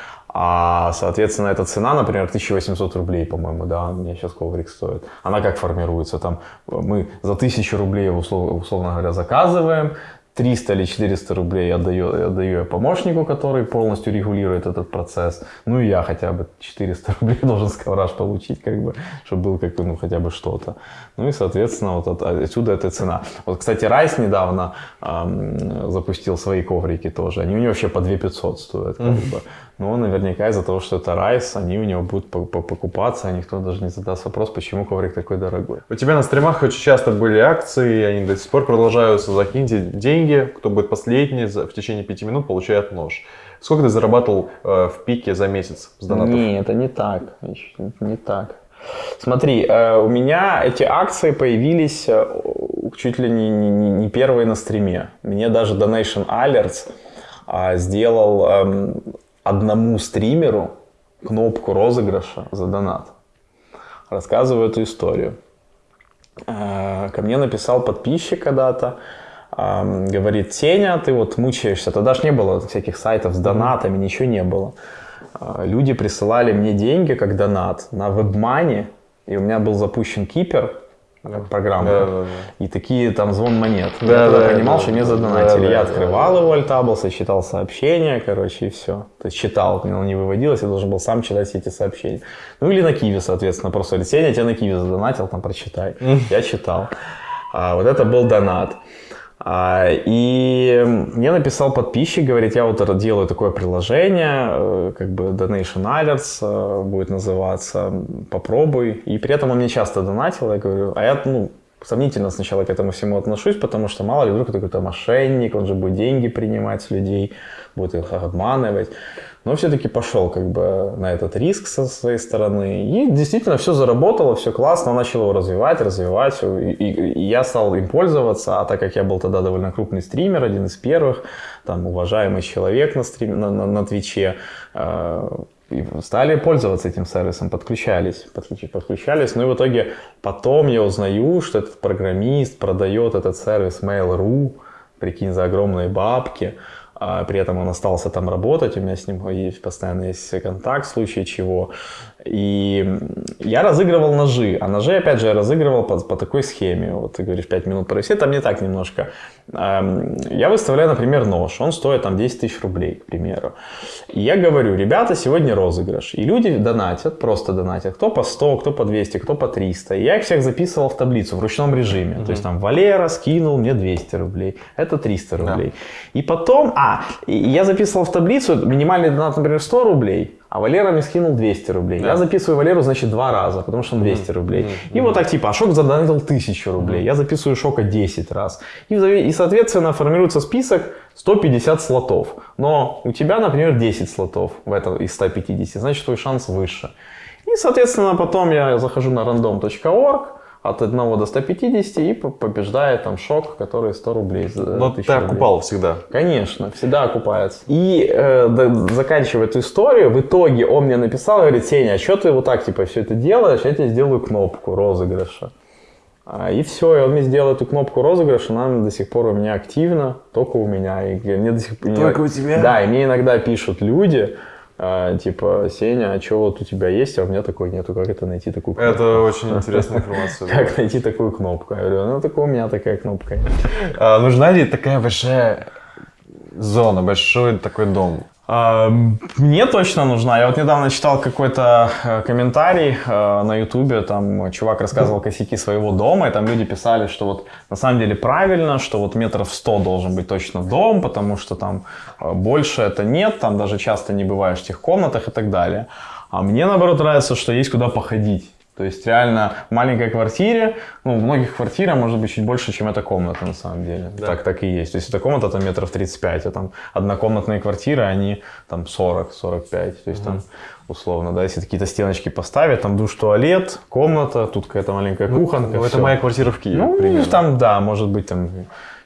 А, соответственно, эта цена, например, 1800 рублей, по-моему, да, у меня сейчас коврик стоит. Она как формируется? Там мы за 1000 рублей его, услов- условно говоря, заказываем, 300 или 400 рублей отдаю, отдаю я помощнику, который полностью регулирует этот процесс. Ну и я хотя бы 400 рублей должен с ковраж получить, как бы, чтобы был как бы, ну, хотя бы что-то. Ну и, соответственно, вот от- отсюда эта цена. Вот, кстати, Райс недавно ам, запустил свои коврики тоже. Они у него вообще по 2500 стоят. Как бы. Но наверняка из-за того, что это райс, они у него будут по- по- покупаться, а никто даже не задаст вопрос, почему коврик такой дорогой. У тебя на стримах очень часто были акции, они до сих пор продолжаются. Закиньте деньги, кто будет последний, в течение пяти минут получает нож. Сколько ты зарабатывал э, в пике за месяц с донатов? Не, это не так. Не так. Смотри, э, у меня эти акции появились э, чуть ли не, не- не- первые на стриме. Мне даже Donation Alerts а, сделал эм, одному стримеру кнопку розыгрыша за донат. Рассказываю эту историю. Э, Ко мне написал подписчик когда-то, говорит, Сеня, ты вот мучаешься. Тогда ж не было всяких сайтов с донатами, ничего не было. А, Люди присылали мне деньги как донат на WebMoney, и у меня был запущен Кипер, э, программа, Да-да-да. и такие там звон монет. я Да, тогда да, понимал, да, что мне да, задонатили. да, я да, открывал его альтаблса, читал сообщения, короче, и все. То есть читал, не выводилось, я должен был сам читать все эти сообщения. Ну или на Киви, соответственно, просто говорит, Сеня, я тебя на Киви задонатил, там прочитай. Я читал. А, вот это был донат. А, и мне написал подписчик, говорит, я вот делаю такое приложение, э, как бы Donation Alerts э, будет называться, попробуй. И при этом он мне часто донатил, я говорю, а я, ну, сомнительно сначала к этому всему отношусь, потому что мало ли вдруг какой-то мошенник, он же будет деньги принимать с людей, будет их обманывать. Но все-таки пошел как бы на этот риск со своей стороны. И действительно все заработало, все классно, начал его развивать, развивать. И, и- и я стал им пользоваться, а так как я был тогда довольно крупный стример, один из первых, там уважаемый человек на, стрим, на, на, на Твиче, э, стали пользоваться этим сервисом, подключались, подключ- подключались. Ну и в итоге потом я узнаю, что этот программист продает этот сервис Mail.ru, прикинь, за огромные бабки. А при этом он остался там работать, у меня с ним есть, постоянно есть контакт в случае чего. И я разыгрывал ножи, а ножи, опять же, я разыгрывал по, по такой схеме. Вот ты говоришь, 5 минут провести, там не так немножко. Эм, Я выставляю, например, нож, он стоит там 10 тысяч рублей, к примеру. И я говорю, ребята, сегодня розыгрыш. И люди донатят, просто донатят, кто по 100, кто по 200, кто по 300. И я их всех записывал в таблицу в ручном режиме. То есть там Валера скинул мне 200 рублей, это 300 рублей. И потом, а, я записывал в таблицу, минимальный донат, например, 100 рублей, а Валера мне скинул 200 рублей. Я записываю Валеру, значит, два раза, потому что он 200 рублей. И вот так типа, а Шок задонатил 1000 рублей. Я записываю Шока 10 раз. И, и, соответственно, формируется список 150 слотов. Но у тебя, например, 10 слотов в этом из 150, значит, твой шанс выше. И, соответственно, потом я захожу на random.org, от 1 до 150 и по- побеждает там шок, который 100 рублей. Но 1000 ты рублей. окупал всегда. Конечно, всегда окупается. И э, да- заканчивая эту историю, в итоге он мне написал, говорит, Сеня, а что ты вот так типа все это делаешь? Я тебе сделаю кнопку розыгрыша. А, И все, и он мне сделал эту кнопку розыгрыша, она до сих пор у меня активна, только у меня. И мне до сих. Только у тебя? Да, и мне иногда пишут люди, типа, Сеня, а что вот у тебя есть, а у меня такой нету, как это найти такую кнопку? Это очень интересная информация. Как найти такую кнопку? Я говорю, ну так у меня такая кнопка. А, Нужна ли такая большая зона, большой такой дом? Мне точно нужна. Я вот недавно читал какой-то э, комментарий э, на ютубе, там чувак рассказывал косяки своего дома, и там люди писали, что вот на самом деле правильно, что вот метров 100 должен быть точно дом, потому что там э, больше это нет, там даже часто не бываешь в тех комнатах и так далее. А мне наоборот нравится, что есть куда походить. То есть реально в маленькой квартире, ну, в многих квартира может быть чуть больше, чем эта комната на самом деле. Так, так и есть. То есть эта комната там метров 35, а там однокомнатные квартиры, они там 40-45. То есть там условно, да, если какие-то стеночки поставить, там душ, туалет, комната, тут какая-то маленькая кухонка. Ну, это моя квартира в Киеве, Ну, примерно. там, да, может быть, там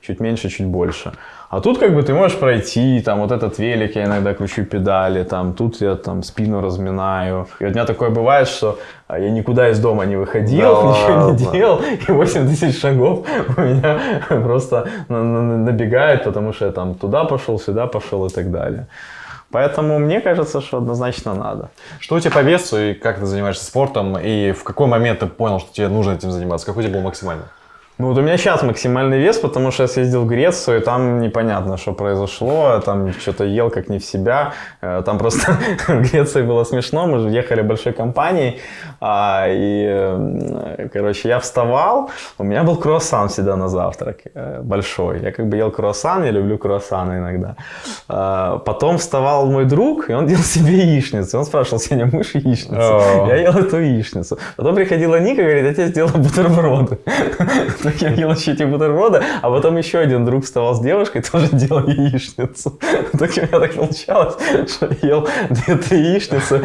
чуть меньше, чуть больше. А тут как бы ты можешь пройти, там вот этот велик, я иногда кручу педали, там тут я там спину разминаю. И у меня такое бывает, что а, я никуда из дома не выходил, Да ничего не ладно? делал, и 8 тысяч шагов у меня просто на- на- набегает, потому что я там туда пошел, сюда пошел и так далее. Поэтому мне кажется, что однозначно надо. Что у тебя по весу и как ты занимаешься спортом? И в какой момент ты понял, что тебе нужно этим заниматься? Какой тебе был максимальный? Ну вот у меня сейчас максимальный вес, потому что я съездил в Грецию, и там непонятно, что произошло, там что-то ел как не в себя. Э, Там просто в Греции было смешно, мы же ехали большой компанией, а, и, э, короче, я вставал, у меня был круассан всегда на завтрак, э, большой. Я как бы ел круассан, я люблю круассаны иногда. Потом вставал мой друг, и он делал себе яичницу. Он спрашивал, Сеня, мышь яичницу? Я ел эту яичницу. Потом приходила Ника, говорит, я тебе сделала бутерброды. Я ел еще эти бутерброды, а потом еще один друг вставал с девушкой, тоже делал яичницу. Так у меня так получалось, что я ел две-три яичницы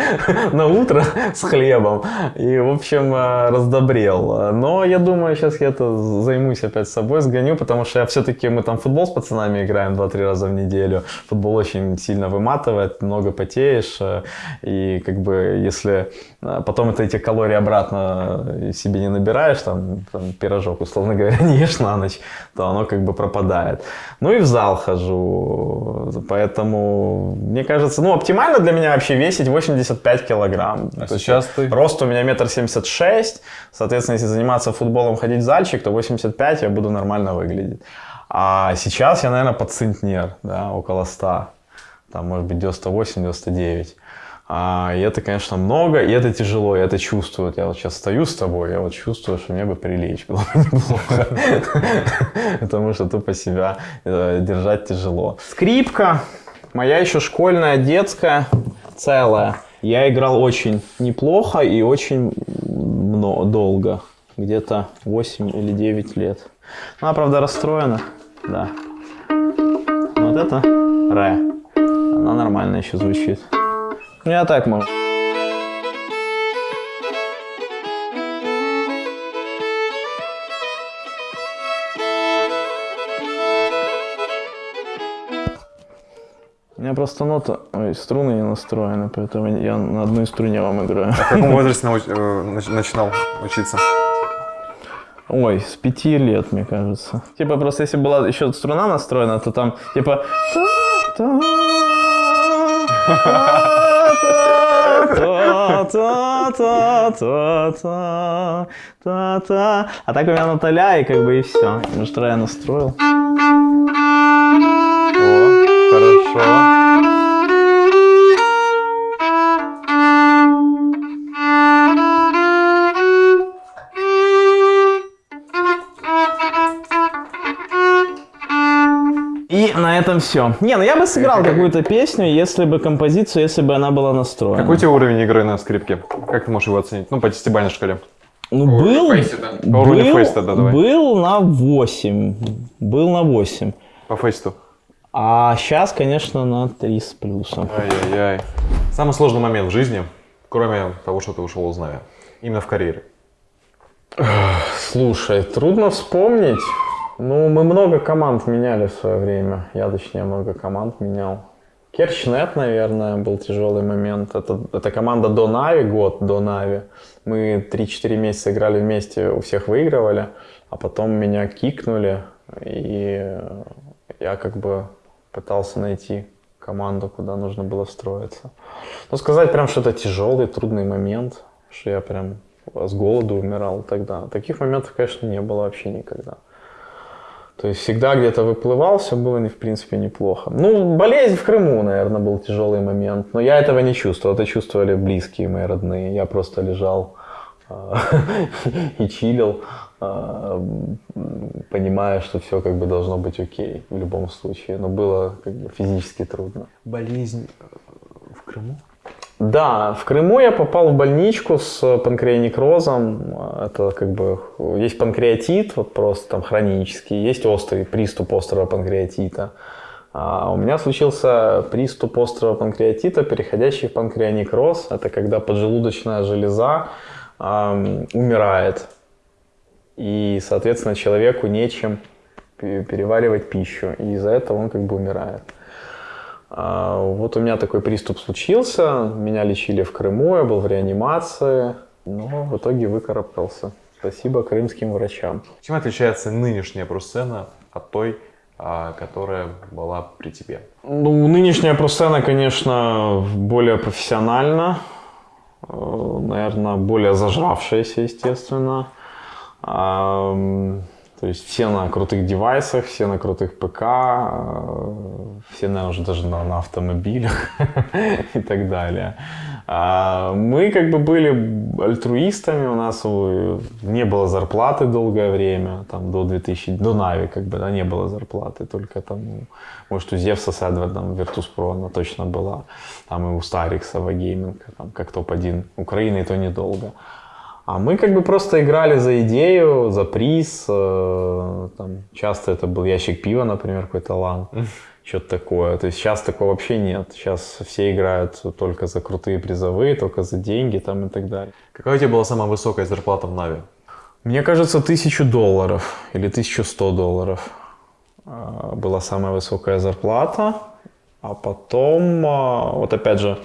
на утро с хлебом. И, в общем, э, раздобрел. Но я думаю, сейчас я это займусь опять собой, сгоню, потому что я все-таки, мы там футбол с пацанами играем 2-3 раза в неделю. Футбол очень сильно выматывает, много потеешь. э, И как бы если потом это эти калории обратно себе не набираешь, там, там пирожок, условно говоря, не ешь на ночь, то оно как бы пропадает. Ну и в зал хожу, поэтому мне кажется, ну оптимально для меня вообще весить 85 килограмм. А То сейчас ты? Рост у меня метр семьдесят шесть, соответственно, если заниматься футболом, ходить в зальчик, то 85 я буду нормально выглядеть. А сейчас я, наверное, под центнер, да, около 100, там, может быть, 98-99. А, и это, конечно, много, и это тяжело, я это чувствую. Вот Я вот сейчас стою с тобой, я вот чувствую, что мне бы прилечь было бы неплохо. Потому что тупо себя э, держать тяжело. Скрипка, моя еще школьная, детская, целая. Я играл очень неплохо и очень долго. Где-то 8 или 9 лет. Она, правда, расстроена. Да. Вот это ре. Она нормально еще звучит. Я так могу. У меня просто нота, ой, струны не настроены, поэтому я на одной струне вам играю. В каком возрасте науч- э, нач- начинал учиться? Ой, с пяти лет, мне кажется. Типа просто если была еще струна настроена, то там типа... Та-та-та-та-та-та-та. А так у меня Наталя, и как бы и все. Может, я настроил. О, хорошо. Этом все. Не, ну я бы сыграл какую-то песню, если бы композицию, если бы она была настроена. Какой у тебя уровень игры на скрипке? Как ты можешь его оценить? Ну, по десятибалльной шкале. Ну, был, был, фейса, да, давай. был на 8. Был на 8. По фейсту. А сейчас, конечно, на 3 с плюсом. Ай-яй-яй. Самый сложный момент в жизни, кроме того, что ты ушел из Нави, именно в карьере. Слушай, трудно вспомнить. Ну, мы много команд меняли в свое время. Я, точнее, много команд менял. Керчнет, наверное, был тяжелый момент. Это, это команда до Нави, год до Нави. Мы 3-4 месяца играли вместе, у всех выигрывали. А потом меня кикнули, и я как бы пытался найти команду, куда нужно было встроиться. Ну, сказать прям, что это тяжелый, трудный момент, что я прям с голоду умирал тогда. Таких моментов, конечно, не было вообще никогда. То есть всегда где-то выплывал, все было, не- в принципе, неплохо. Ну, болезнь в Крыму, наверное, был тяжелый момент. Но я этого не чувствовал. Это чувствовали близкие мои родные. Я просто лежал а, и чилил, а, понимая, что все как бы должно быть окей в любом случае. Но было как бы физически трудно. Болезнь в Крыму? Да, в Крыму я попал в больничку с панкреонекрозом. Это как бы есть панкреатит, вот просто там хронический, есть острый приступ острого панкреатита. А у меня случился приступ острого панкреатита, переходящий в панкреонекроз. Это когда поджелудочная железа ам, умирает. И, соответственно, человеку нечем пе- переваривать пищу. И из-за этого он как бы умирает. А, Вот у меня такой приступ случился, меня лечили в Крыму, я был в реанимации, но в итоге выкарабкался. Спасибо крымским врачам. Чем отличается нынешняя просцена от той, а, которая была при тебе? Ну, нынешняя просцена, конечно, более профессиональна, наверное, более зажравшаяся, естественно. То есть все на крутых девайсах, все на крутых ПК, э, все, наверное, уже даже на, на автомобилях и так далее. А мы как бы были альтруистами, у нас не было зарплаты долгое время, там до 2000, до Нави как бы, да, не было зарплаты, только там, может, у Зевса с Эдвардом Virtus.pro она точно была, там и у Старикса, в A-Gaming а, там как топ-1 Украины, и то недолго. А мы как бы просто играли за идею, за приз. э, Там, часто это был ящик пива, например, какой-то лан. Что-то такое. То есть сейчас такого вообще нет. Сейчас все играют только за крутые призовые, только за деньги там и так далее. Какая у тебя была самая высокая зарплата в Нави? Мне кажется, тысячу долларов или 1100 долларов а, была самая высокая зарплата. А потом, а, вот опять же,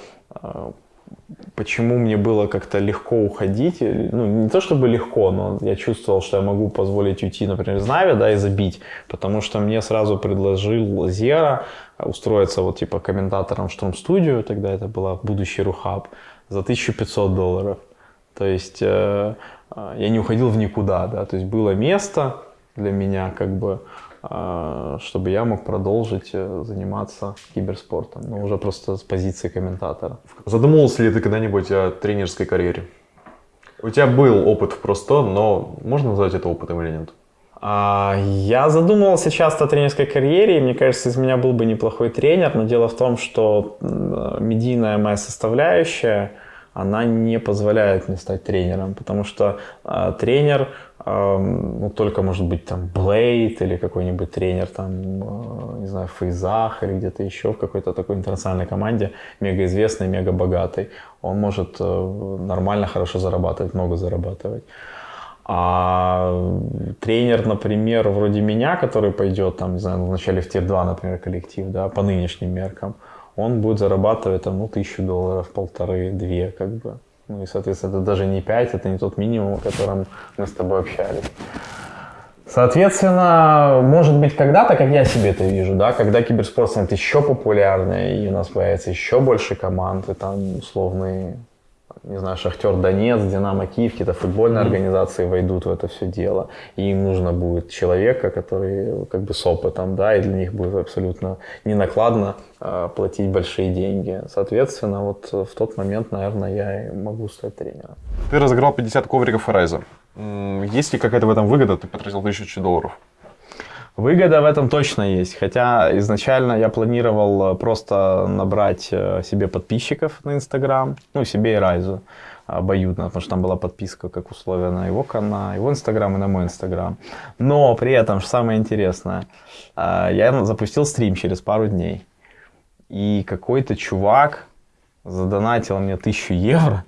почему мне было как-то легко уходить, или, ну, не то чтобы легко, но я чувствовал, что я могу позволить уйти, например, из Нави, да, и забить, потому что мне сразу предложил Зера устроиться вот типа комментатором в Штурм-студию, тогда это была будущий Рухаб, за 1500 долларов. То есть э, э, я не уходил в никуда, да, то есть было место для меня, как бы, э, чтобы я мог продолжить э, заниматься киберспортом, но уже просто с позиции комментатора. Задумывался ли ты когда-нибудь о тренерской карьере? У тебя был опыт в просто, но можно назвать это опытом или нет? А, Я задумывался часто о тренерской карьере, и мне кажется, из меня был бы неплохой тренер, но дело в том, что медийная моя составляющая, она не позволяет мне стать тренером, потому что а, тренер, ну, только может быть там Блейд или какой-нибудь тренер там, а, не знаю, Фейзах или где-то еще в какой-то такой интернациональной команде, мега известный, мега богатый. Он может э, нормально, хорошо зарабатывать, много зарабатывать. А тренер, например, вроде меня, который пойдет, там, не знаю, вначале в Тир-2, например, коллектив, да, по нынешним меркам, он будет зарабатывать, там, ну, тысячу долларов, полторы, две, как бы. Ну, и, соответственно, это даже не пять, это не тот минимум, о котором мы с тобой общались. Соответственно, может быть, когда-то, как я себе это вижу, да, когда киберспорт станет еще популярнее, и у нас появится еще больше команд, и там условные, не знаю, Шахтер Донец, Динамо Киев, какие-то футбольные организации войдут в это все дело, и им нужно будет человека, который как бы с опытом, да, и для них будет абсолютно не накладно э, платить большие деньги. Соответственно, вот э, в тот момент, наверное, я и могу стать тренером. Ты разыграл 50 ковриков Horizon. Есть ли какая-то в этом выгода? Ты потратил 1000 долларов. Выгода в этом точно есть. Хотя изначально я планировал э, просто набрать э, себе подписчиков на Инстаграм, ну, себе и Райзу обоюдно, потому что там была подписка как условие на его канал, его Инстаграм и на мой Инстаграм. Но при этом, что самое интересное, э, я запустил стрим через пару дней. И какой-то чувак задонатил мне 1000 евро,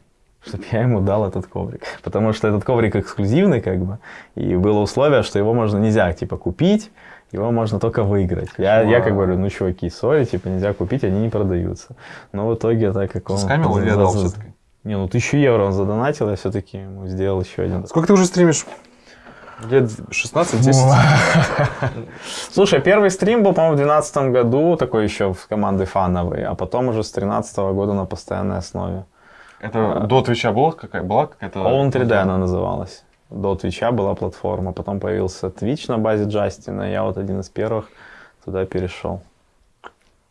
чтобы я ему дал этот коврик. Потому что этот коврик эксклюзивный, как бы, и было условие, что его можно нельзя, типа, купить, его можно только выиграть. Я, я как говорю, ну, чуваки, сори, типа, нельзя купить, они не продаются. Но в итоге, так как он... Скамил или отдал все-таки? Не, ну, тысячу евро он задонатил, я все-таки ему сделал еще один. Сколько ты уже стримишь? Лет 16-10? Слушай, первый стрим был, по-моему, в 2012 году, такой еще в команды фановый, а потом уже с 2013 года на постоянной основе. Это до Твича была, какая, была какая-то... Own 3D она называлась. До Твича была платформа, потом появился Twitch на базе Джастина, я вот один из первых туда перешел.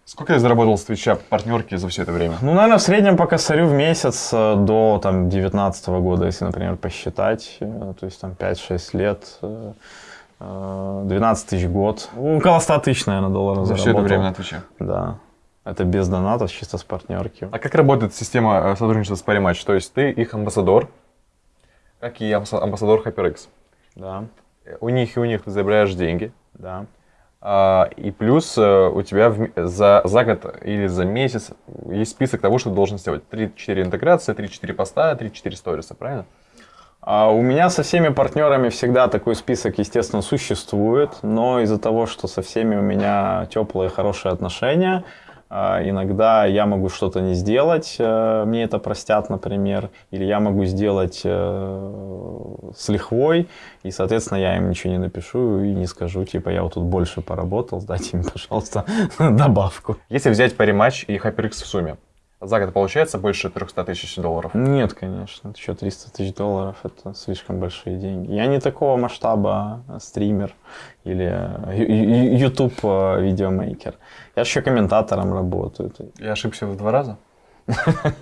Сколько ты заработал с Твича партнерки за все это время? Ну, наверное, в среднем по косарю в месяц э, до там 19 года, если, например, посчитать, э, то есть там 5-6 лет, э, э, 12 тысяч год, Ну, около 100 тысяч, наверное, долларов За все это заработал. время на Твиче. Да. Это без донатов, чисто с партнерки. А как работает система э, сотрудничества с Parimatch? То есть ты их амбассадор, как и амбасса- амбассадор HyperX. Да, У них и у них ты забираешь деньги. да. А, и плюс э, у тебя в за, за год или за месяц есть список того, что ты должен сделать. 3-4 интеграции, 3-4 поста, 3-4 сториса, правильно? А у меня со всеми партнерами всегда такой список, естественно, существует, но из-за того, что со всеми у меня теплые, хорошие отношения, иногда я могу что-то не сделать, э, мне это простят, например, или я могу сделать э, с лихвой, и, соответственно, я им ничего не напишу и не скажу, типа, я вот тут больше поработал, дайте мне, пожалуйста, добавку. Если взять Parimatch и HyperX в сумме, За год получается больше 300 тысяч долларов? Нет, конечно. Еще 300 тысяч долларов – это слишком большие деньги. Я не такого масштаба э, стример или э, ю- ю- YouTube э, видеомейкер. Я еще комментатором работаю. Я ошибся в два раза?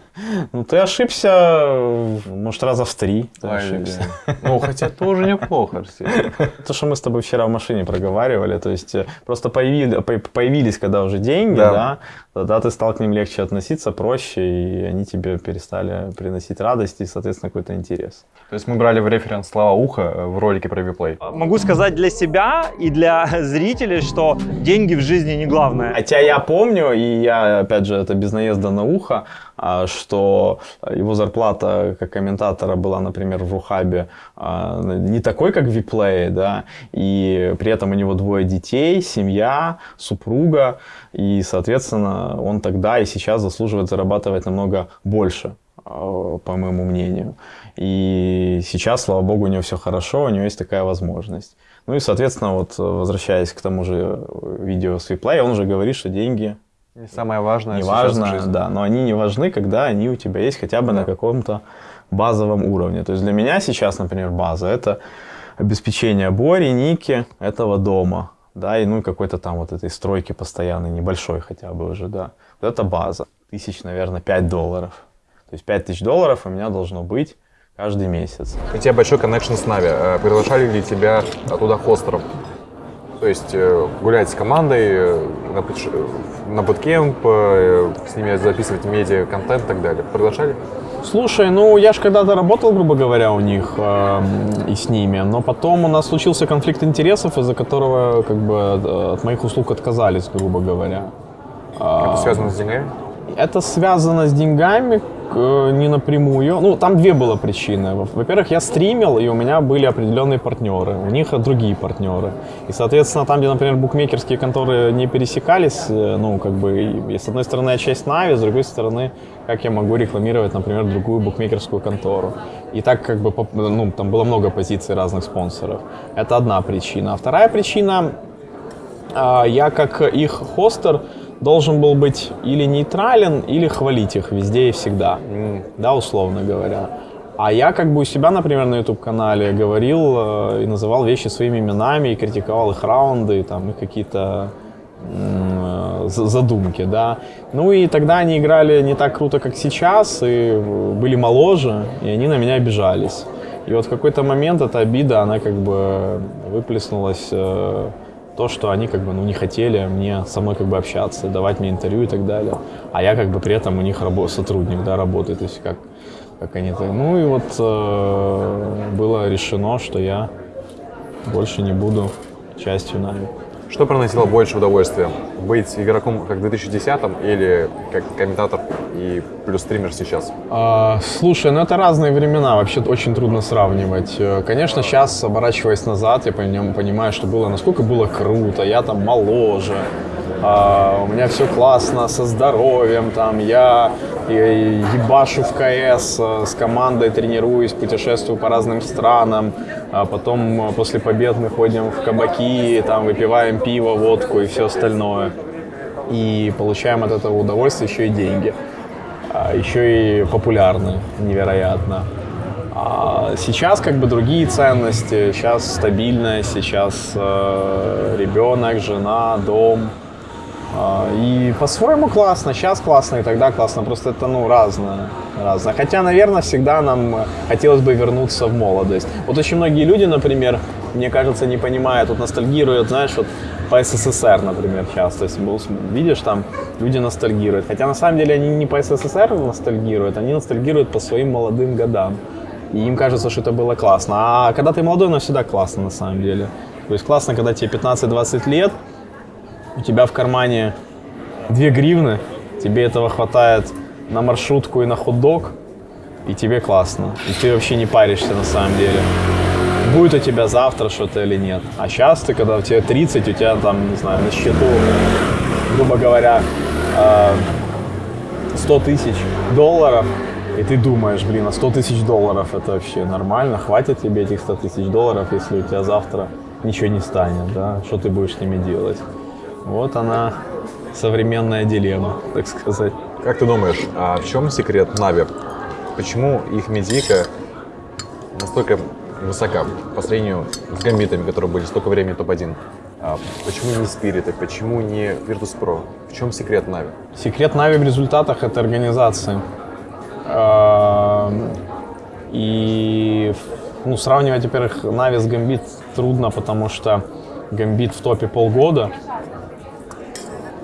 Ну, ты ошибся, может, раза в три ошибся. Ну, хотя тоже неплохо, Арсений. То, что мы с тобой вчера в машине проговаривали, то есть э, просто появили- по- появились, когда уже деньги, Да. да. тогда ты стал к ним легче относиться, проще, и они тебе перестали приносить радость и, соответственно, какой-то интерес. То есть мы брали в референс слова ухо э, в ролике про виплей. Могу сказать для себя и для зрителей, что деньги в жизни не главное. Хотя я помню, и я, опять же, это без наезда на ухо, что его зарплата как комментатора была, например, в Рухабе а, не такой, как в Виплее, да, и при этом у него двое детей, семья, супруга, и, соответственно, он тогда и сейчас заслуживает зарабатывать намного больше, а, по моему мнению. И сейчас, слава богу, у него все хорошо, у него есть такая возможность. Ну и, соответственно, вот возвращаясь к тому же э, видео с Виплей, он уже говорит, что деньги И самое важное не важно, да, но они не важны, когда они у тебя есть хотя бы на каком-то базовом уровне. То есть для меня сейчас, например, база это обеспечение Бори, Ники, этого дома, да, и ну и какой-то там вот этой стройки постоянной, небольшой хотя бы уже, да. Вот это база. Тысяч, наверное, 5 долларов. То есть 5 тысяч долларов у меня должно быть каждый месяц. У тебя большой коннекшн с Нави. Э, Приглашали ли тебя туда хостером? То есть э, гулять с командой э, на, путеше- на буткемп, э, с ними записывать медиа-контент и так далее. Приглашали? Слушай, ну я же когда-то работал, грубо говоря, у них эм, и с ними, но потом у нас случился конфликт интересов, из-за которого как бы э, от моих услуг отказались, грубо говоря. Это связано с деньгами? Это связано с деньгами э, не напрямую. Ну, там две было причины. Во- Во-первых, я стримил, и у меня были определенные партнеры. У них другие партнеры. И, соответственно, там, где, например, букмекерские конторы не пересекались, э, ну, как бы, и, с одной стороны, я часть Нави, с другой стороны, как я могу рекламировать, например, другую букмекерскую контору. И так, как бы, ну, там было много позиций разных спонсоров. Это одна причина. А вторая причина, а, я как их хостер должен был быть или нейтрален, или хвалить их везде и всегда, да, условно говоря. А я как бы у себя, например, на YouTube-канале говорил э, и называл вещи своими именами, и критиковал их раунды, и там их какие-то э, за- задумки, да. Ну и тогда они играли не так круто, как сейчас, и были моложе, и они на меня обижались. И вот в какой-то момент эта обида, она как бы выплеснулась э, то, что они как бы ну, не хотели мне со мной как бы общаться, давать мне интервью и так далее. А я как бы при этом у них рабо- сотрудник, да, работает, то есть как, как они так. Ну и вот э, было решено, что я больше не буду частью Нави. Что приносило больше удовольствия? Быть игроком как в 2010 или как комментатор и плюс стример сейчас? А, слушай, ну это разные времена, вообще очень трудно сравнивать. Э, Конечно, сейчас, оборачиваясь назад, я поним- понимаю, что было, насколько было круто, я там моложе, а, у меня все классно со здоровьем, там я ебашу в КС э, с командой, тренируюсь, путешествую по разным странам, а потом э, после побед мы ходим в кабаки, там выпиваем пиво, водку и все остальное. И получаем от этого удовольствие еще и деньги а, еще и популярны невероятно. А сейчас как бы другие ценности, сейчас стабильность, сейчас э, ребенок, жена, дом. А, и по-своему классно, сейчас классно и тогда классно, просто это ну разное, разное. Хотя, наверное, всегда нам э, хотелось бы вернуться в молодость. Вот очень многие люди, например, мне кажется, не понимают, вот ностальгируют, знаешь, вот по СССР, например, часто, если был- видишь, там люди ностальгируют. Хотя на самом деле они не по СССР ностальгируют, они ностальгируют по своим молодым годам. И им кажется, что это было классно. А когда ты молодой, оно всегда классно на самом деле. То есть классно, когда тебе 15-20 лет, у тебя в кармане 2 гривны, тебе этого хватает на маршрутку и на хот-дог, и тебе классно. И ты вообще не паришься на самом деле. Будет у тебя завтра что-то или нет. А сейчас ты, когда у тебя 30, у тебя там, не знаю, на счету, грубо говоря, э, 100 тысяч долларов, и ты думаешь, блин, а 100 тысяч долларов это вообще нормально? Хватит тебе этих 100 тысяч долларов, если у тебя завтра ничего не станет, да? Что ты будешь с ними делать? Вот она, современная дилемма, так сказать. Как ты думаешь, а в чем секрет Нави? Почему их медийка настолько высока по сравнению с гамбитами, которые были столько времени топ-1? А почему не спириты? Почему не Virtus.pro? В чем секрет Нави? Секрет Нави в результатах — это организация. Эм, И ну, сравнивать, во-первых, Нави с Гамбит трудно, потому что Гамбит в топе полгода.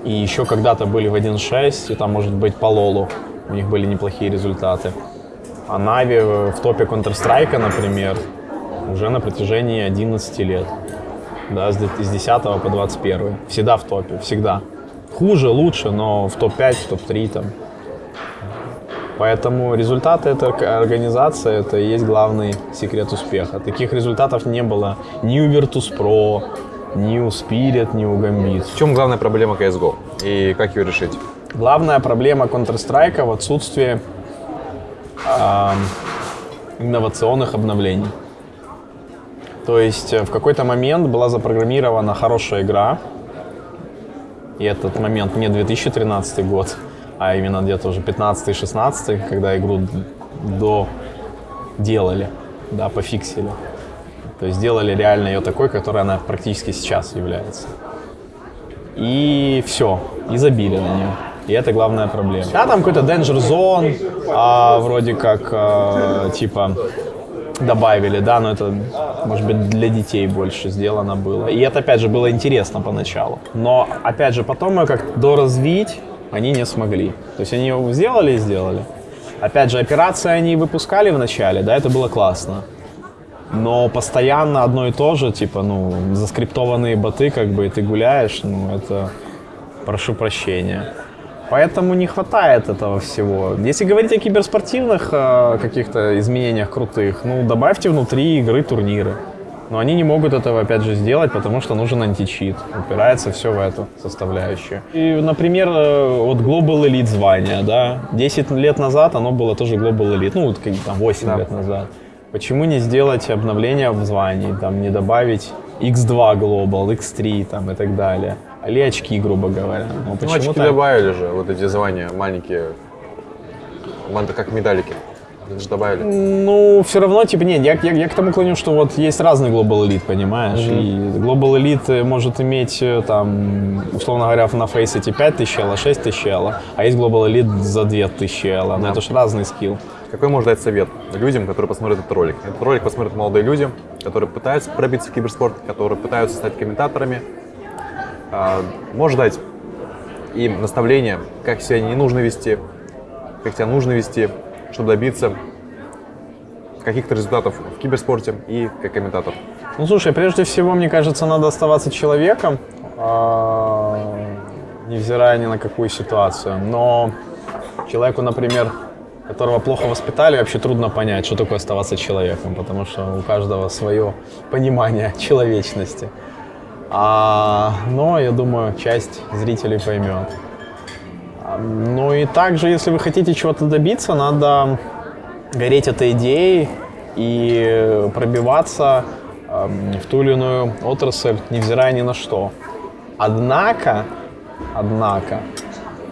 И еще когда-то были в 1.6, и там, может быть, по Лолу у них были неплохие результаты. А Нави в топе Counter-Strike, например, уже на протяжении 11 лет. Да, с де- с 10 по 21. Всегда в топе, всегда. Хуже, лучше, но в топ-5, в топ-3 там. Поэтому результаты это к- организация, это и есть главный секрет успеха. Таких результатов не было ни у Virtus.pro, ни у Spirit, ни у Gambit. В чем главная проблема CSGO? И как ее решить? Главная проблема Counter-Strike в отсутствии ам, инновационных обновлений. То есть э, в какой-то момент была запрограммирована хорошая игра, и этот момент не 2013 год, а именно где-то уже 15-16, когда игру д- доделали, да, пофиксили. То есть сделали реально ее такой, которой она практически сейчас является. И все, и забили на нее. И это главная проблема. Да, там какой-то Danger Zone, а, вроде как, а, типа, добавили, да, но это, может быть, для детей больше сделано было. И это, опять же, было интересно поначалу. Но, опять же, потом ее как доразвить они не смогли. То есть они его сделали и сделали. Опять же, операции они выпускали в начале, да, это было классно. Но постоянно одно и то же, типа, ну, заскриптованные боты, как бы, и ты гуляешь, ну, это, прошу прощения. Поэтому не хватает этого всего. Если говорить о киберспортивных э, каких-то изменениях крутых, ну, добавьте внутри игры турниры. Но они не могут этого, опять же, сделать, потому что нужен античит. Упирается все в эту составляющую. И, например, э, вот Global Elite звание, да, 10 лет назад оно было тоже Global Elite, ну, вот там 8 лет назад. Почему не сделать обновление в звании, там, не добавить X2 Global, X3 там, и так далее? Или очки, грубо говоря. Ну, Ну, очки так? добавили же, вот эти звания маленькие, как медалики. Это же добавили. Ну, все равно, типа, нет, я, я, я к тому клоню, что вот есть разный Global Elite, понимаешь? И Global Elite может иметь, э, там, условно говоря, на фейсете 5000 элла, 6000 элла, а есть Global Elite за 2000 элла. Но это же разный скилл. Какой можешь дать совет людям, которые посмотрят этот ролик? Этот ролик посмотрят молодые люди, которые пытаются пробиться в киберспорт, которые пытаются стать комментаторами. А, можешь дать им наставление, как себя не нужно вести, как себя нужно вести, чтобы добиться каких-то результатов в киберспорте и как комментатор. Ну, слушай, прежде всего, мне кажется, надо оставаться человеком, а, невзирая ни на какую ситуацию. Но человеку, например, которого плохо воспитали, вообще трудно понять, что такое оставаться человеком, потому что у каждого свое понимание человечности. А, но, я думаю, часть зрителей поймет. А, Ну и также, если вы хотите чего-то добиться, надо гореть этой идеей и пробиваться эм, в ту или иную отрасль, невзирая ни на что. Однако, однако,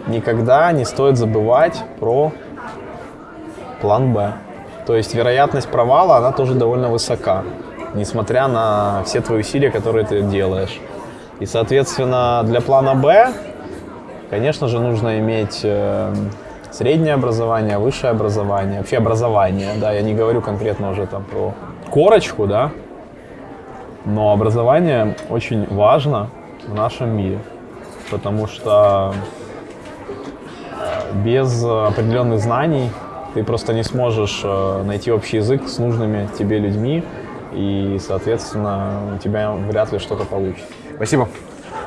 никогда не стоит забывать про план Б. То есть вероятность провала, она тоже довольно высока, несмотря на все твои усилия, которые ты делаешь. И, соответственно, для плана Б, конечно же, нужно иметь э, среднее образование, высшее образование, вообще образование, да, я не говорю конкретно уже там про корочку, да, но образование очень важно в нашем мире, потому что э, без определенных знаний ты просто не сможешь э, найти общий язык с нужными тебе людьми, и, соответственно, у тебя вряд ли что-то получится. Спасибо.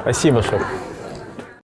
Спасибо, шеф.